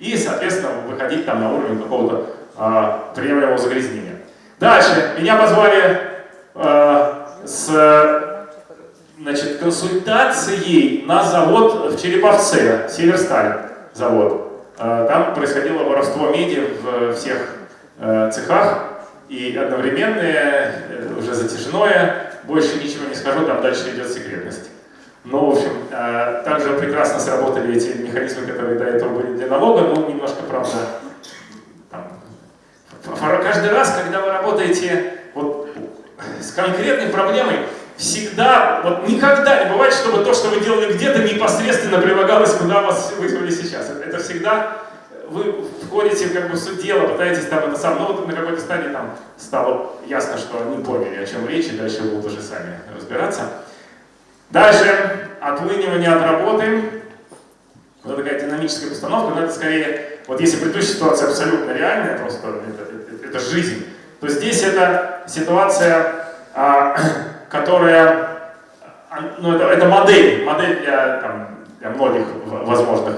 и, соответственно, выходить там на уровень какого-то э, приемлемого загрязнения. Дальше. Меня позвали э, с значит, консультацией на завод в Череповце, Северсталь. завод. Э, там происходило воровство меди в всех э, цехах, и одновременное, э, уже затяжное, больше ничего не скажу, там дальше идет секретность. Но, в общем, также прекрасно сработали эти механизмы, которые до этого были для налога, но немножко, правда, там, каждый раз, когда вы работаете вот, с конкретной проблемой, всегда, вот никогда не бывает, чтобы то, что вы делали где-то, непосредственно прилагалось, куда вас вызвали сейчас. Это, всегда вы входите как бы в суть дела, пытаетесь там это сам, ну вот на какой-то стадии там стало ясно, что они поняли, о чем речь, и дальше будут уже сами разбираться. Дальше, отлынивание от работы. Вот такая динамическая постановка, но это скорее, вот если предыдущая ситуация абсолютно реальная, просто это, это, это жизнь, то здесь это ситуация, а, которая, а, ну это, это модель, модель для, там, для многих возможных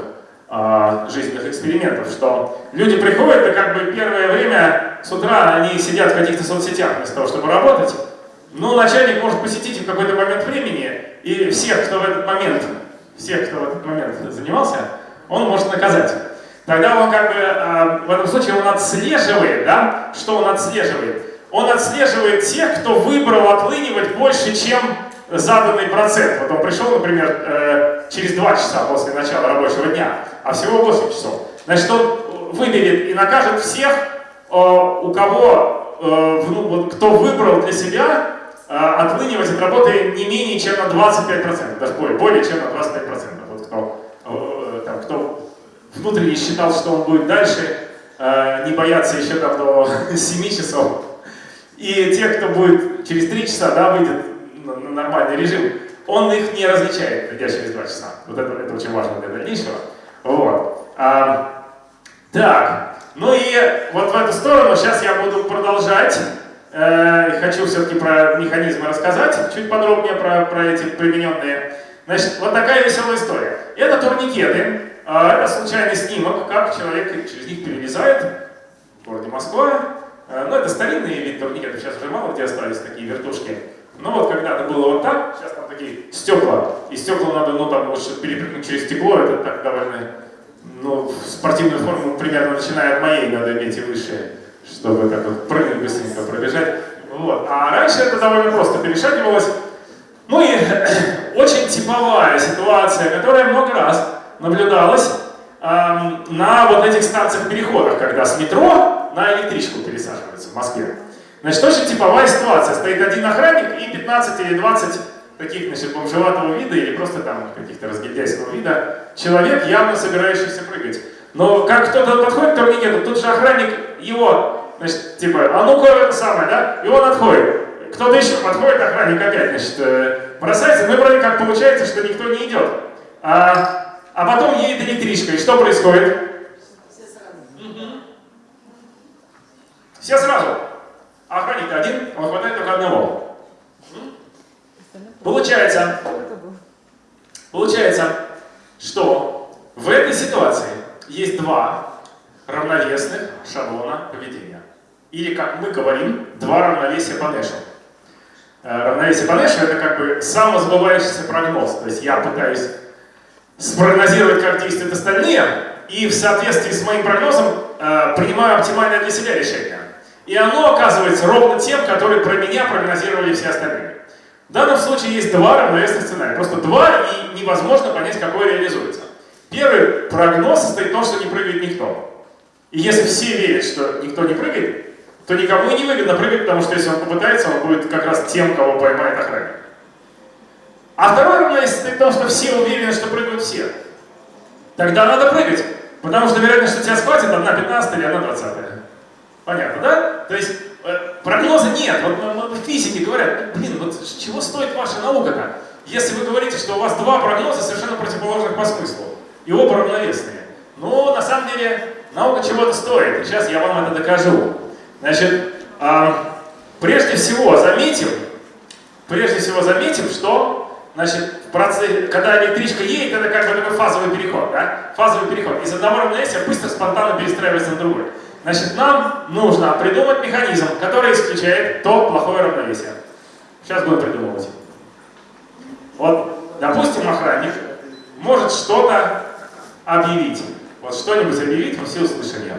а, жизненных экспериментов, что люди приходят, и как бы первое время с утра они сидят в каких-то соцсетях вместо того, чтобы работать, но начальник может посетить в какой-то момент времени, и всех, кто в этот момент, всех, кто в этот момент занимался, он может наказать. Тогда он как бы, в этом случае он отслеживает, да, что он отслеживает? он отслеживает тех, кто выбрал отлынивать больше, чем заданный процент. Вот он пришел, например, э, через 2 часа после начала рабочего дня, а всего 8 часов. Значит, он выберет и накажет всех, э, у кого, э, ну, кто выбрал для себя отлынивать от работы не менее чем на 25%, даже более, более чем на 25%. Вот кто, там, кто внутренне считал, что он будет дальше, не бояться еще там до 7 часов, и те, кто будет через 3 часа, да, выйдет на, нормальный режим, он их не различает, придя через 2 часа. Вот это, это очень важно для дальнейшего. Вот. А, так, ну и вот в эту сторону сейчас я буду продолжать. Э, хочу все-таки про механизмы рассказать, чуть подробнее про, про эти примененные. Значит, вот такая веселая история. Это турникеты. Э, это случайный снимок, как человек через них перелезает в городе Москва. Э, ну, это старинные вид турникетов, сейчас уже мало где остались такие вертушки. Но вот когда-то было вот так, сейчас там такие стекла, и стекла надо, ну, там, вот, перепрыгнуть через стекло, это так довольно, ну, спортивную форму примерно начиная от моей надо иметь и выше, чтобы как бы прыгнуть быстренько, пробежать. Вот. А раньше это довольно просто перешагивалось. Ну и очень типовая ситуация, которая много раз наблюдалась эм, на вот этих станциях-переходах, когда с метро на электричку пересаживаются в Москве. Значит, очень типовая ситуация. Стоит один охранник и 15 или 20 таких, значит, бомжеватого вида или просто там каких-то разгильдяйского вида человек, явно собирающихся прыгать. Но как кто-то подходит к турникету, тут же охранник его, значит, типа, а ну-ка это самое, да? И он отходит. Кто-то еще подходит, охранник опять, значит, э, бросается. Ну и вроде как получается, что никто не идет. А, а потом едет электричка. И что происходит? Все сразу. А охранник один, он хватает только одного. Получается, получается, что в этой ситуации есть два равновесных шаблона поведения. Или, как мы говорим, два равновесия Нэшу. Э, равновесие Нэшу — это как бы самосбывающийся прогноз. То есть я пытаюсь спрогнозировать, как действуют остальные, и в соответствии с моим прогнозом э, принимаю оптимальное для себя решение. И оно оказывается ровно тем, который про меня прогнозировали все остальные. В данном случае есть два равновесных сценария. Просто два, и невозможно понять, какой реализуется. Первый прогноз состоит в том, что не прыгает никто. И если все верят, что никто не прыгает, то никому и не выгодно прыгать, потому что если он попытается, он будет как раз тем, кого поймает охранник. А второй равновесие состоит в том, что все уверены, что прыгают все. Тогда надо прыгать, потому что вероятность, что тебя схватит, одна 15 или одна 20. Понятно, да? То есть э, прогноза нет. Вот, вот физики говорят, блин, вот чего стоит ваша наука-то? Если вы говорите, что у вас два прогноза совершенно противоположных по смыслу, и оба равновесные. Ну, на самом деле, наука чего-то стоит, и сейчас я вам это докажу. Значит, э, прежде всего заметим, прежде всего заметим, что, значит, в процессе, когда электричка едет, это как бы такой фазовый переход, да? Фазовый переход. Из одного равновесия быстро, спонтанно перестраивается на другое. Значит, нам нужно придумать механизм, который исключает то плохое равновесие. Сейчас будем придумывать. Вот, допустим, охранник может что-то объявить. Вот что-нибудь объявить, вы все услышали.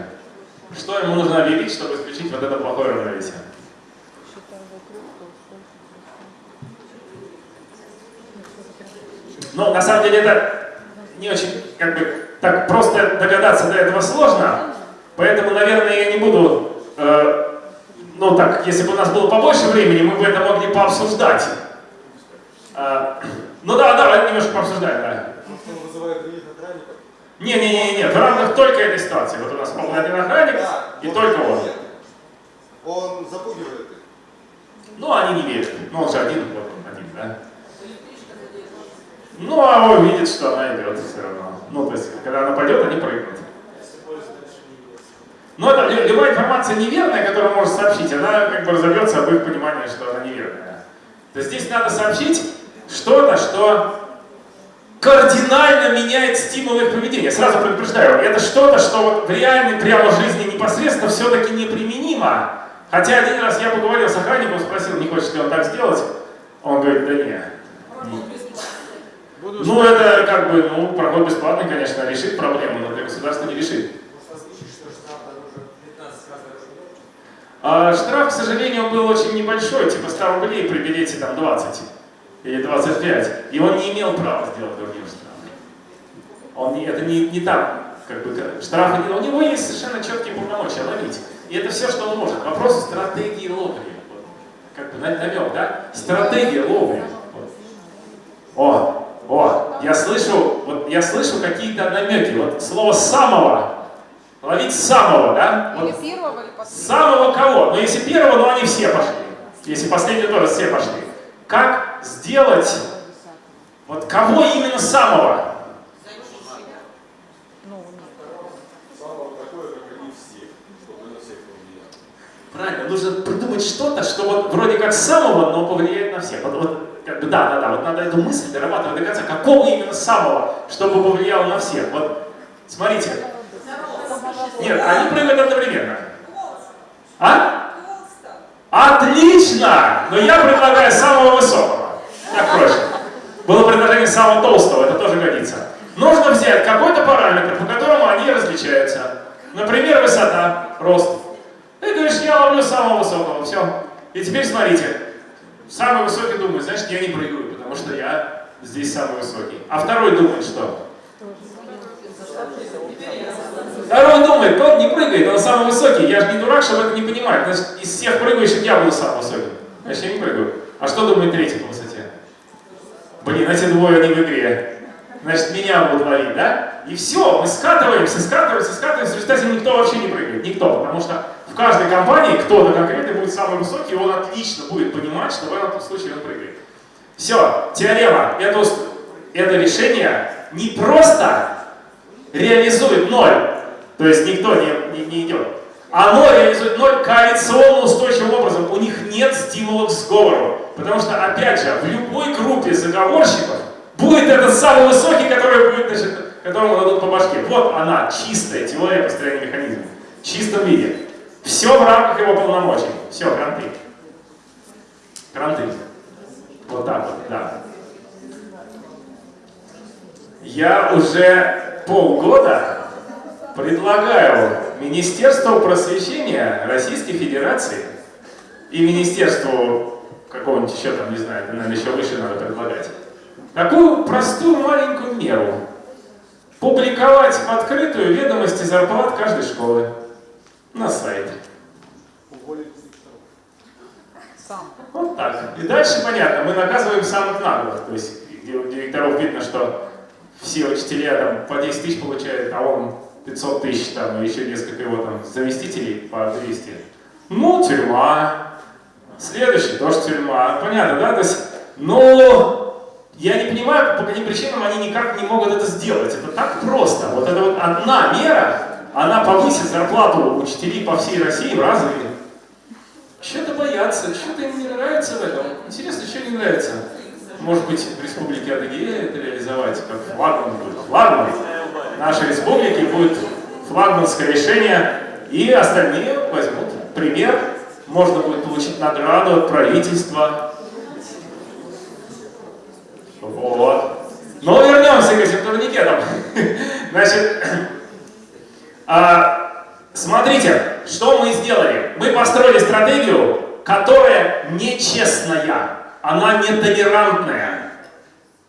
Что ему нужно объявить, чтобы исключить вот это плохое равновесие? Ну, на самом деле это не очень, как бы, так просто догадаться до этого сложно, поэтому, наверное, я не буду, э, ну так, если бы у нас было побольше времени, мы бы это могли пообсуждать. Э, ну да, да, немножко пообсуждаем, да. Не-не-не, в рамках только этой ситуации. Вот у нас был один охранник, да, и только он. Он запугивает их. Ну, они не верят. Ну, он же один, вот он один, да? Ну, а он видит, что она идет все равно. Ну, то есть, когда она пойдет, они прыгнут. Но это любая информация неверная, которую можно сообщить, она как бы разобьется об их понимании, что она неверная. То есть здесь надо сообщить что-то, что кардинально меняет стимул их поведения. Сразу предупреждаю, это что-то, что вот в реальной прямо жизни непосредственно все-таки неприменимо. Хотя один раз я поговорил с охранником, спросил, не хочет ли он так сделать. Он говорит, да нет. Ну, это как бы, ну, проход бесплатный, конечно, решит проблему, но для государства не решит. А штраф, к сожалению, был очень небольшой, типа 100 рублей при билете там 20 или 25. И он не имел права сделать другие штрафы. Он не, это не, не там, как бы, штрафы, у него есть совершенно четкие полномочия ловить. И это все, что он может. Вопрос стратегии ловли. Вот. Как бы намек, да? Стратегия ловли. Вот. О, о, я слышу, вот я слышу какие-то намеки. Вот слово самого. Ловить самого, да? Вот. Или первого, или последнего. Самого кого? Ну, если первого, ну они все пошли. Если последний тоже все пошли. Как сделать, вот кого именно самого? Правильно, нужно придумать что-то, что вот вроде как самого, но повлияет на всех. Вот, вот как бы, да, да, да, вот надо эту мысль дорабатывать до конца, какого именно самого, чтобы повлияло на всех. Вот, смотрите. Нет, они прыгают одновременно. А? Отлично! Но я предлагаю самого высокого. Проще. Было предложение самого толстого, это тоже годится. Нужно взять какой-то параметр, по которому они различаются. Например, высота, рост. Ты говоришь, я ловлю самого высокого, все. И теперь смотрите, самый высокий думает, значит, я не прыгаю, потому что я здесь самый высокий. А второй думает, что? Второй думает, тот не прыгает, он самый высокий. Я же не дурак, чтобы это не понимать. Значит, из всех прыгающих я буду самый высокий. Значит, я не прыгаю. А что думает третий по высоте? Блин, эти двое не в игре. Значит, меня будут ловить, да? И все, мы скатываемся, скатываемся, скатываемся. В результате никто вообще не прыгает. Никто. Потому что в каждой компании кто-то конкретный будет самый высокий, и он отлично будет понимать, что в этом случае он прыгает. Все, теорема. Это, это решение не просто реализует ноль, то есть никто не, не, не идет. Оно реализует ноль коалиционно устойчивым образом. У них нет стимулов к сговору. Потому что, опять же, в любой группе заговорщиков будет этот самый высокий, который будет, значит, которому дадут по башке. Вот она, чистая теория построения механизма. В чистом виде. Все в рамках его полномочий. Все, кранты. Кранты. Вот так вот, да. Я уже полгода предлагаю Министерству просвещения Российской Федерации и Министерству какого-нибудь еще там, не знаю, наверное, еще выше надо предлагать, такую простую маленькую меру. Публиковать в открытую ведомости зарплат каждой школы на сайте. Сам. Вот так. И дальше понятно, мы наказываем самых наглых. То есть у директоров видно, что все учителя там по 10 тысяч получают, а он 500 тысяч, там, и еще несколько его там заместителей по 200. Ну, тюрьма. Следующий тоже тюрьма. Понятно, да? То есть, но я не понимаю, по каким причинам они никак не могут это сделать. Это так просто. Вот это вот одна мера, она повысит зарплату учителей по всей России в разы. Что-то боятся, что-то им не нравится в этом. Интересно, что не нравится? Может быть, в Республике Адыгея это реализовать, как флагман будет. Флагман нашей республики будет флагманское решение, и остальные возьмут пример. Можно будет получить награду от правительства. Вот. Но вернемся к этим турникетам. Значит, А, смотрите, что мы сделали. Мы построили стратегию, которая нечестная, она нетолерантная.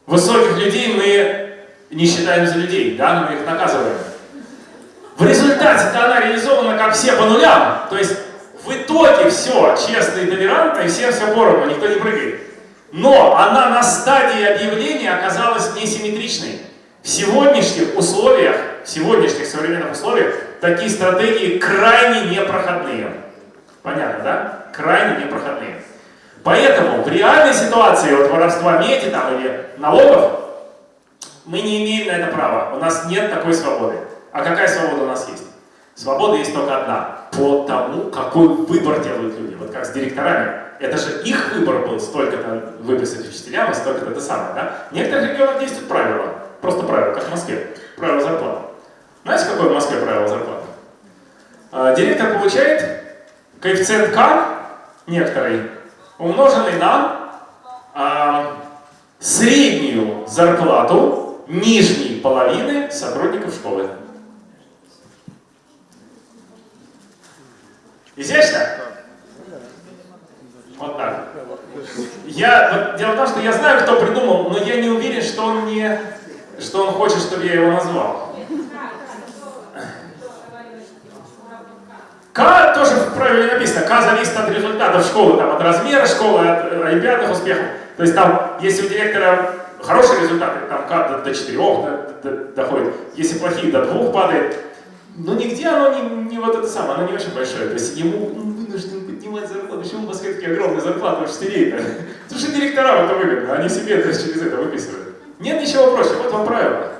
Высоких людей мы не считаем за людей, да, мы их наказываем. В результате она реализована как все по нулям, то есть в итоге все честно и и всем все поровну, никто не прыгает. Но она на стадии объявления оказалась несимметричной. В сегодняшних условиях, в сегодняшних современных условиях, такие стратегии крайне непроходные. Понятно, да? Крайне непроходные. Поэтому в реальной ситуации вот воровства меди там, или налогов мы не имеем на это права. У нас нет такой свободы. А какая свобода у нас есть? Свобода есть только одна. По тому, какой выбор делают люди. Вот как с директорами. Это же их выбор был столько-то выписать учителям, столько-то это самое. Да? В некоторых регионах действуют правила. Просто правила, как в Москве. Правила зарплаты. Знаете, какое в Москве правило зарплаты? А, директор получает коэффициент К некоторый, умноженный на а, среднюю зарплату нижней половины сотрудников школы. Изящно? Вот так. Я, дело в том, что я знаю, кто придумал, но я не уверен, что он не, что он хочет, чтобы я его назвал. К тоже в правиле написано. К зависит от результатов школы, там, от размера школы, от олимпиадных успехов. То есть там, если у директора хорошие результаты, там К до, до 4 до, до, доходит. Если плохие, до 2 падает. Но нигде оно не, не вот это самое, оно не очень большое. То есть ему ну, вынужден поднимать зарплату. Почему у Москве такие огромные зарплаты учителей-то? Потому что директорам это выгодно, они себе это через это выписывают. Нет ничего проще, вот вам правило.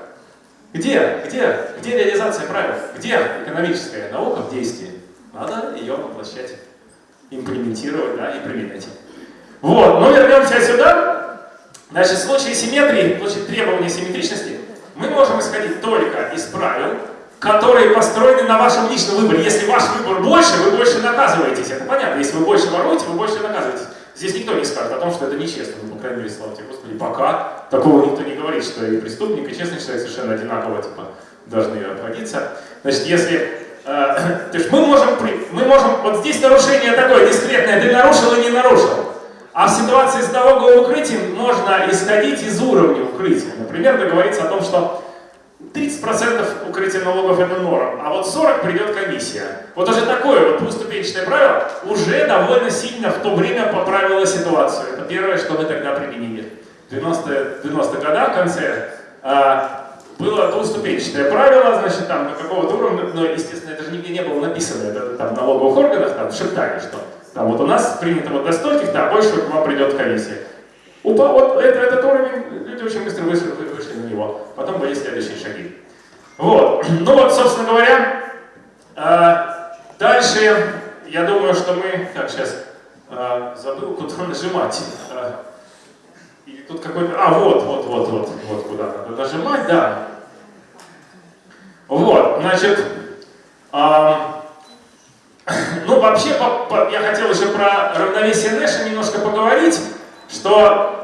Где, где, где реализация правил? Где экономическая наука в действии? Надо ее воплощать, имплементировать, да, и применять. Вот, но вернемся сюда. Значит, в случае симметрии, в случае требования симметричности, мы можем исходить только из правил, которые построены на вашем личном выборе. Если ваш выбор больше, вы больше наказываетесь. Это понятно. Если вы больше воруете, вы больше наказываетесь. Здесь никто не скажет о том, что это нечестно. Ну, по крайней мере, слава тебе, Господи, пока такого никто не говорит, что и преступник, и честный человек совершенно одинаково типа, должны обходиться. Значит, если... Э, то есть мы можем, мы можем... Вот здесь нарушение такое дискретное. Ты нарушил и не нарушил. А в ситуации с налоговым укрытием можно исходить из уровня укрытия. Например, договориться о том, что 30% укрытия налогов это норм, а вот 40 придет комиссия. Вот уже такое вот двуступенчатое правило уже довольно сильно в то время поправило ситуацию. Это первое, что мы тогда применили. В 90-е 90 годах, в конце, а, было двуступенчатое правило, значит, там, на какого-то уровня, но, естественно, это же нигде не было написано, это там в налоговых органах там шептали, что там вот у нас принято вот до стольких, да, больше к вам придет комиссия. Упа, вот это, этот уровень, люди очень быстро вышли, вышли на него. Были следующие шаги. Вот. Ну вот, собственно говоря, э, дальше, я думаю, что мы... Так, сейчас э, забыл, куда нажимать. Э, и тут какой-то... А, вот, вот, вот, вот, вот, куда надо нажимать, да. Вот, значит... Э, ну, вообще, я хотел еще про равновесие Нэша немножко поговорить, что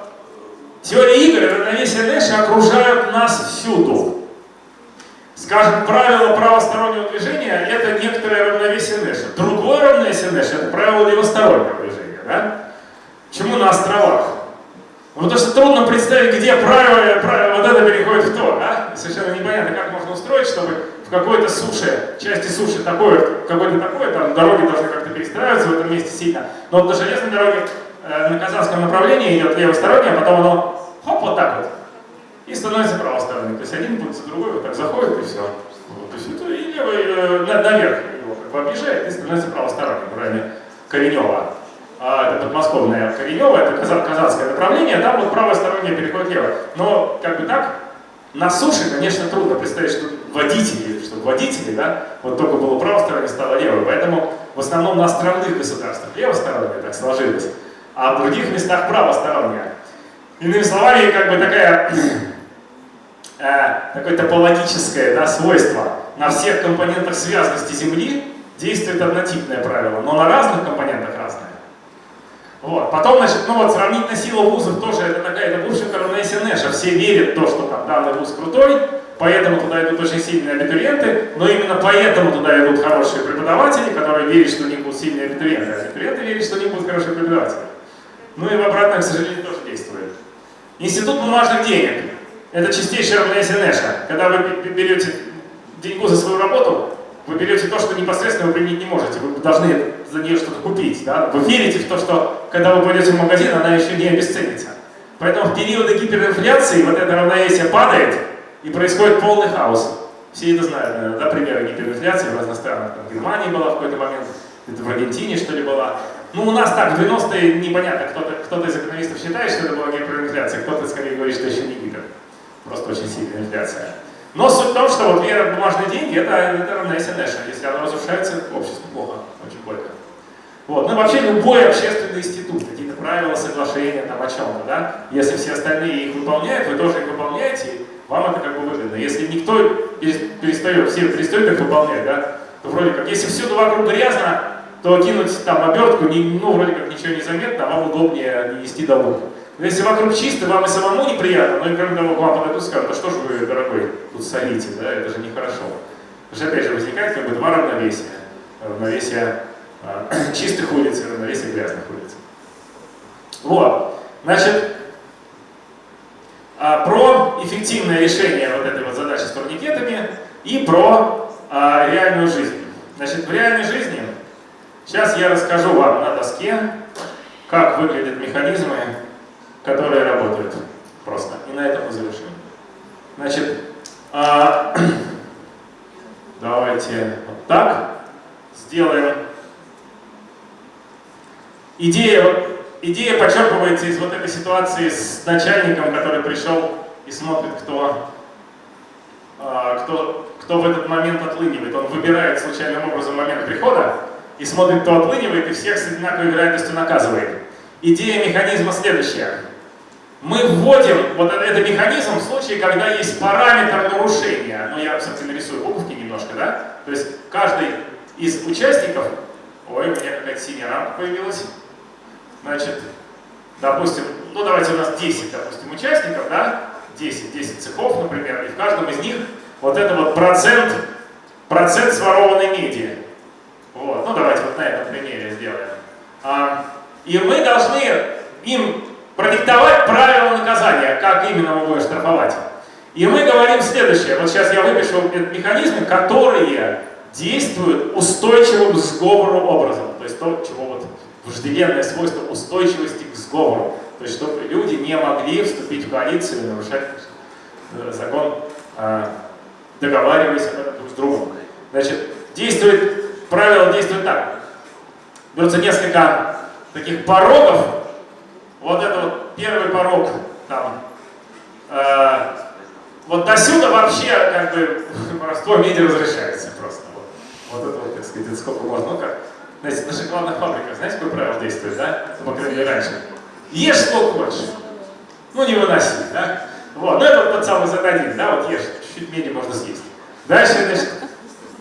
Теория игр равновесие Нэша окружают нас всюду. Скажем, правило правостороннего движения – это некоторое равновесие Нэша. Другое равновесие Нэша – это правило левостороннего движения. Да? Почему на островах? Ну, потому что трудно представить, где правило, правило вот это переходит в то. Да? Совершенно непонятно, как можно устроить, чтобы в какой-то суше, части суши такое, какой-то такое, там дороги должны как-то перестраиваться в этом месте сильно. Но вот на железной дороге на казанском направлении идет левостороннее, а потом оно хоп, вот так вот, и становится правосторонним. То есть один путь за другой вот так заходит и все. То есть это и левый э, наверх его как бы объезжает и становится правосторонним в районе Коренева. А, это подмосковное Коренево, это казанское направление, там вот правостороннее переходит лево. Но как бы так, на суше, конечно, трудно представить, что водители, что водители, да, вот только было правостороннее, стало левое. Поэтому в основном на островных государствах левостороннее так сложилось а в других местах правосторонняя. Иными словами, как бы такая, э, такое топологическое да, свойство. На всех компонентах связности Земли действует однотипное правило, но на разных компонентах разное. Вот. Потом, значит, ну вот сравнительная сила вузов тоже это такая, это бывшая равновесие Нэша. Все верят в то, что там данный вуз крутой, поэтому туда идут очень сильные абитуриенты, но именно поэтому туда идут хорошие преподаватели, которые верят, что у них будут сильные абитуриенты, а абитуриенты верят, что у них будут хорошие преподаватели. Ну и в обратном, к сожалению, тоже действует. Институт бумажных денег – это чистейшее равновесие Нэша. Когда вы берете деньгу за свою работу, вы берете то, что непосредственно вы применить не можете. Вы должны за нее что-то купить. Да? Вы верите в то, что когда вы пойдете в магазин, она еще не обесценится. Поэтому в периоды гиперинфляции вот это равновесие падает, и происходит полный хаос. Все это знают, наверное, да, примеры гиперинфляции в разных странах. Там, в Германии была в какой-то момент, это в Аргентине, что ли, была. Ну, у нас так, в 90-е непонятно, кто-то кто, -то, из экономистов считает, что это была гиперинфляция, кто-то скорее говорит, что еще не гипер. Просто очень сильная инфляция. Но суть в том, что вот вера в бумажные деньги это, это равновесие Нэша. Если оно разрушается, общество плохо, очень больно. Вот. Ну вообще любой общественный институт, какие-то правила, соглашения там о чем-то, да, если все остальные их выполняют, вы тоже их выполняете, вам это как бы выгодно. Если никто перестает, все перестают их выполнять, да, то вроде как, если всюду вокруг грязно, то кинуть там обертку, не, ну, вроде как ничего не заметно, а вам удобнее не нести долу. Но если вокруг чисто, вам и самому неприятно, но и кроме того, к вам подойдут и скажут, да что же вы, дорогой, тут солите, да, это же нехорошо. Потому что опять же возникает как бы два равновесия. Равновесие э, чистых улиц и равновесие грязных улиц. Вот. Значит, э, про эффективное решение вот этой вот задачи с турникетами и про э, реальную жизнь. Значит, в реальной жизни сейчас я расскажу вам на доске, как выглядят механизмы которые работают просто. И на этом мы завершим. Значит, а, давайте вот так сделаем. Идея, идея подчеркивается из вот этой ситуации с начальником, который пришел и смотрит, кто, а, кто, кто в этот момент отлынивает. Он выбирает случайным образом момент прихода и смотрит, кто отлынивает, и всех с одинаковой вероятностью наказывает. Идея механизма следующая мы вводим вот этот механизм в случае, когда есть параметр нарушения. Ну, я, собственно, рисую буковки немножко, да? То есть каждый из участников... Ой, у меня какая-то синяя рамка появилась. Значит, допустим, ну давайте у нас 10, допустим, участников, да? 10, 10 цехов, например, и в каждом из них вот это вот процент, процент сворованной меди. Вот, ну давайте вот на этом примере сделаем. А, и мы должны им продиктовать правила наказания, как именно мы будем штрафовать. И мы говорим следующее. Вот сейчас я выпишу механизмы, которые действуют устойчивым к сговору образом. То есть то, чего вот вожделенное свойство устойчивости к сговору. То есть чтобы люди не могли вступить в коалицию и нарушать э, закон, а, договариваясь друг с другом. Значит, действует, правило действует так. Берутся несколько таких порогов, вот это вот первый порог там. Э, вот до сюда вообще как бы воровство меди разрешается просто. Вот, вот это вот, так сказать, сколько можно. Ну как, знаете, на шоколадных фабриках, знаете, какое правило действует, да? По крайней мере, раньше. Ешь сколько хочешь. Ну, не выноси, да? Вот, ну это вот тот самый Z1, да, вот ешь, чуть-чуть меди можно съесть. Дальше, значит,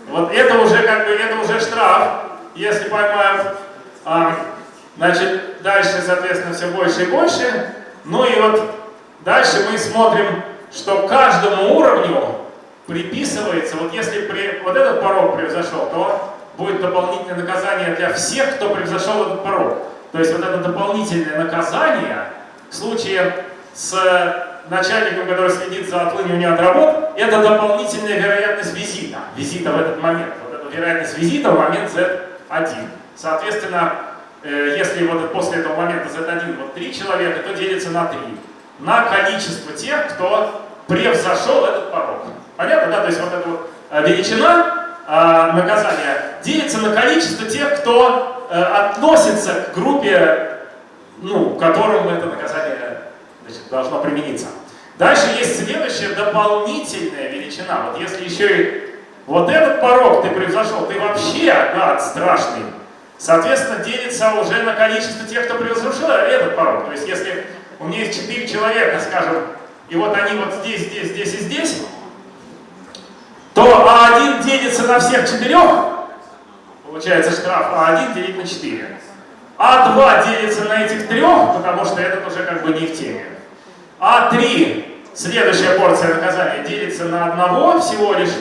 вот это уже как бы, это уже штраф, если поймают. А, Значит, дальше, соответственно, все больше и больше. Ну и вот дальше мы смотрим, что каждому уровню приписывается, вот если при, вот этот порог превзошел, то будет дополнительное наказание для всех, кто превзошел этот порог. То есть вот это дополнительное наказание в случае с начальником, который следит за отлыниванием от работ, это дополнительная вероятность визита, визита в этот момент. Вот эта вероятность визита в момент Z1. Соответственно, Э, если вот после этого момента Z1 вот 3 человека, то делится на 3. На количество тех, кто превзошел этот порог. Понятно, да? То есть вот эта вот э, величина э, наказания делится на количество тех, кто относится к группе, ну, которому это наказание значит, должно примениться. Дальше есть следующая дополнительная величина. Вот если еще и вот этот порог ты превзошел, ты вообще гад страшный, соответственно, делится уже на количество тех, кто превзошел этот порог. То есть, если у меня есть 4 человека, скажем, и вот они вот здесь, здесь, здесь и здесь, то А1 делится на всех четырех, получается штраф А1 делить на 4. А2 делится на этих трех, потому что этот уже как бы не в теме. А3 следующая порция наказания делится на одного всего лишь,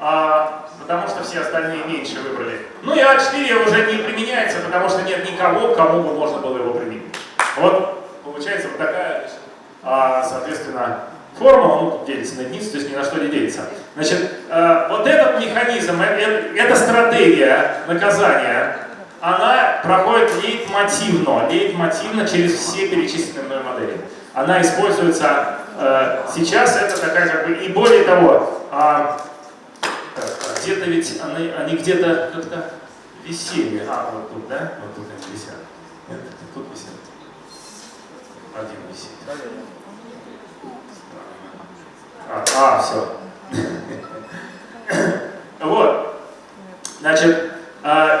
а, потому что все остальные меньше выбрали. Ну и А4 уже не применяется, потому что нет никого, кому бы можно было его применить. Вот получается вот такая, а, соответственно, формула, ну, делится на единицу, то есть ни на что не делится. Значит, э, вот этот механизм, э, э, эта стратегия наказания, она проходит лейтмотивно, лейтмотивно через все перечисленные мной модели. Она используется сейчас, это такая как бы, и более того, а, где-то ведь они, они где-то как-то висели, а вот тут, да, вот тут они висят. Нет, тут висят. Один висит. А, а все. Вот. Значит,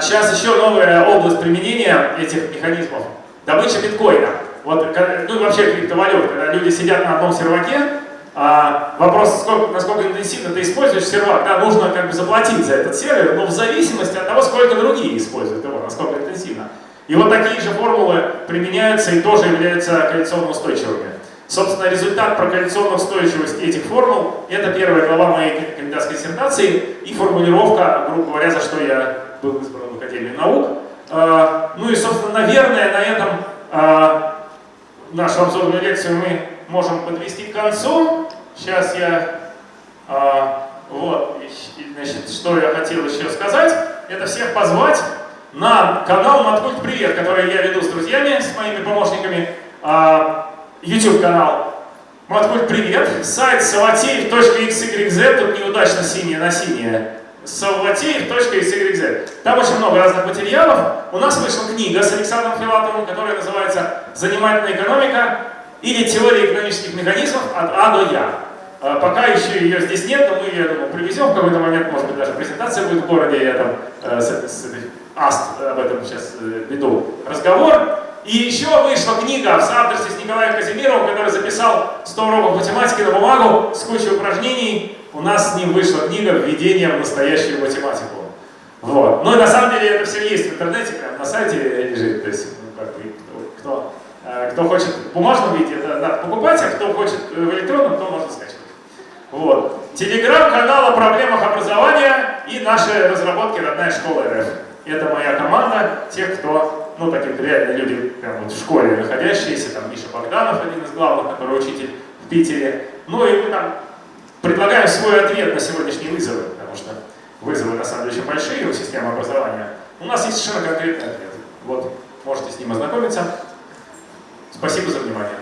сейчас еще новая область применения этих механизмов. Добыча биткоина. Вот, ну и вообще криптовалют, когда люди сидят на одном серваке, а, вопрос, сколько, насколько интенсивно ты используешь сервак, да, нужно как бы заплатить за этот сервер, но в зависимости от того, сколько другие используют его, насколько интенсивно. И вот такие же формулы применяются и тоже являются коалиционно устойчивыми. Собственно, результат про коалиционную устойчивость этих формул – это первая глава моей кандидатской диссертации и формулировка, грубо говоря, за что я был избран в Академию наук. А, ну и, собственно, наверное, на этом а, нашу обзорную лекцию мы можем подвести к концу. Сейчас я, а, вот, значит, что я хотел еще сказать, это всех позвать на канал Маткульт Привет, который я веду с друзьями, с моими помощниками. YouTube-канал Маткульт Привет, сайт саватеев.xyz, тут неудачно синее на синее, саватеев.xyz. Там очень много разных материалов. У нас вышла книга с Александром Филатовым, которая называется «Занимательная экономика» или «Теория экономических механизмов от А до Я». А, пока еще ее здесь нет, но мы ее, я думаю, привезем в какой-то момент, может быть, даже презентация будет в городе, я там э, с, с, АСТ об этом сейчас э, веду разговор. И еще вышла книга в соавторстве с Николаем Казимировым, который записал 100 уроков математики на бумагу с кучей упражнений. У нас с ним вышла книга «Введение в настоящую математику». Вот. Ну и на самом деле это все есть в интернете, прямо на сайте лежит. То есть, ну, как бы, кто, э, кто хочет в бумажном виде, это надо покупать, а кто хочет в электронном, то можно скачивать. Вот. Телеграм-канал о проблемах образования и наши разработки «Родная школа РФ». Это моя команда, тех, кто ну, такие реально люди прям вот в школе находящиеся, там Миша Богданов, один из главных, который учитель в Питере. Ну и мы там предлагаем свой ответ на сегодняшние вызовы, потому что вызовы на самом деле очень большие у системы образования. У нас есть совершенно конкретный ответ. Вот, можете с ним ознакомиться. Спасибо за внимание.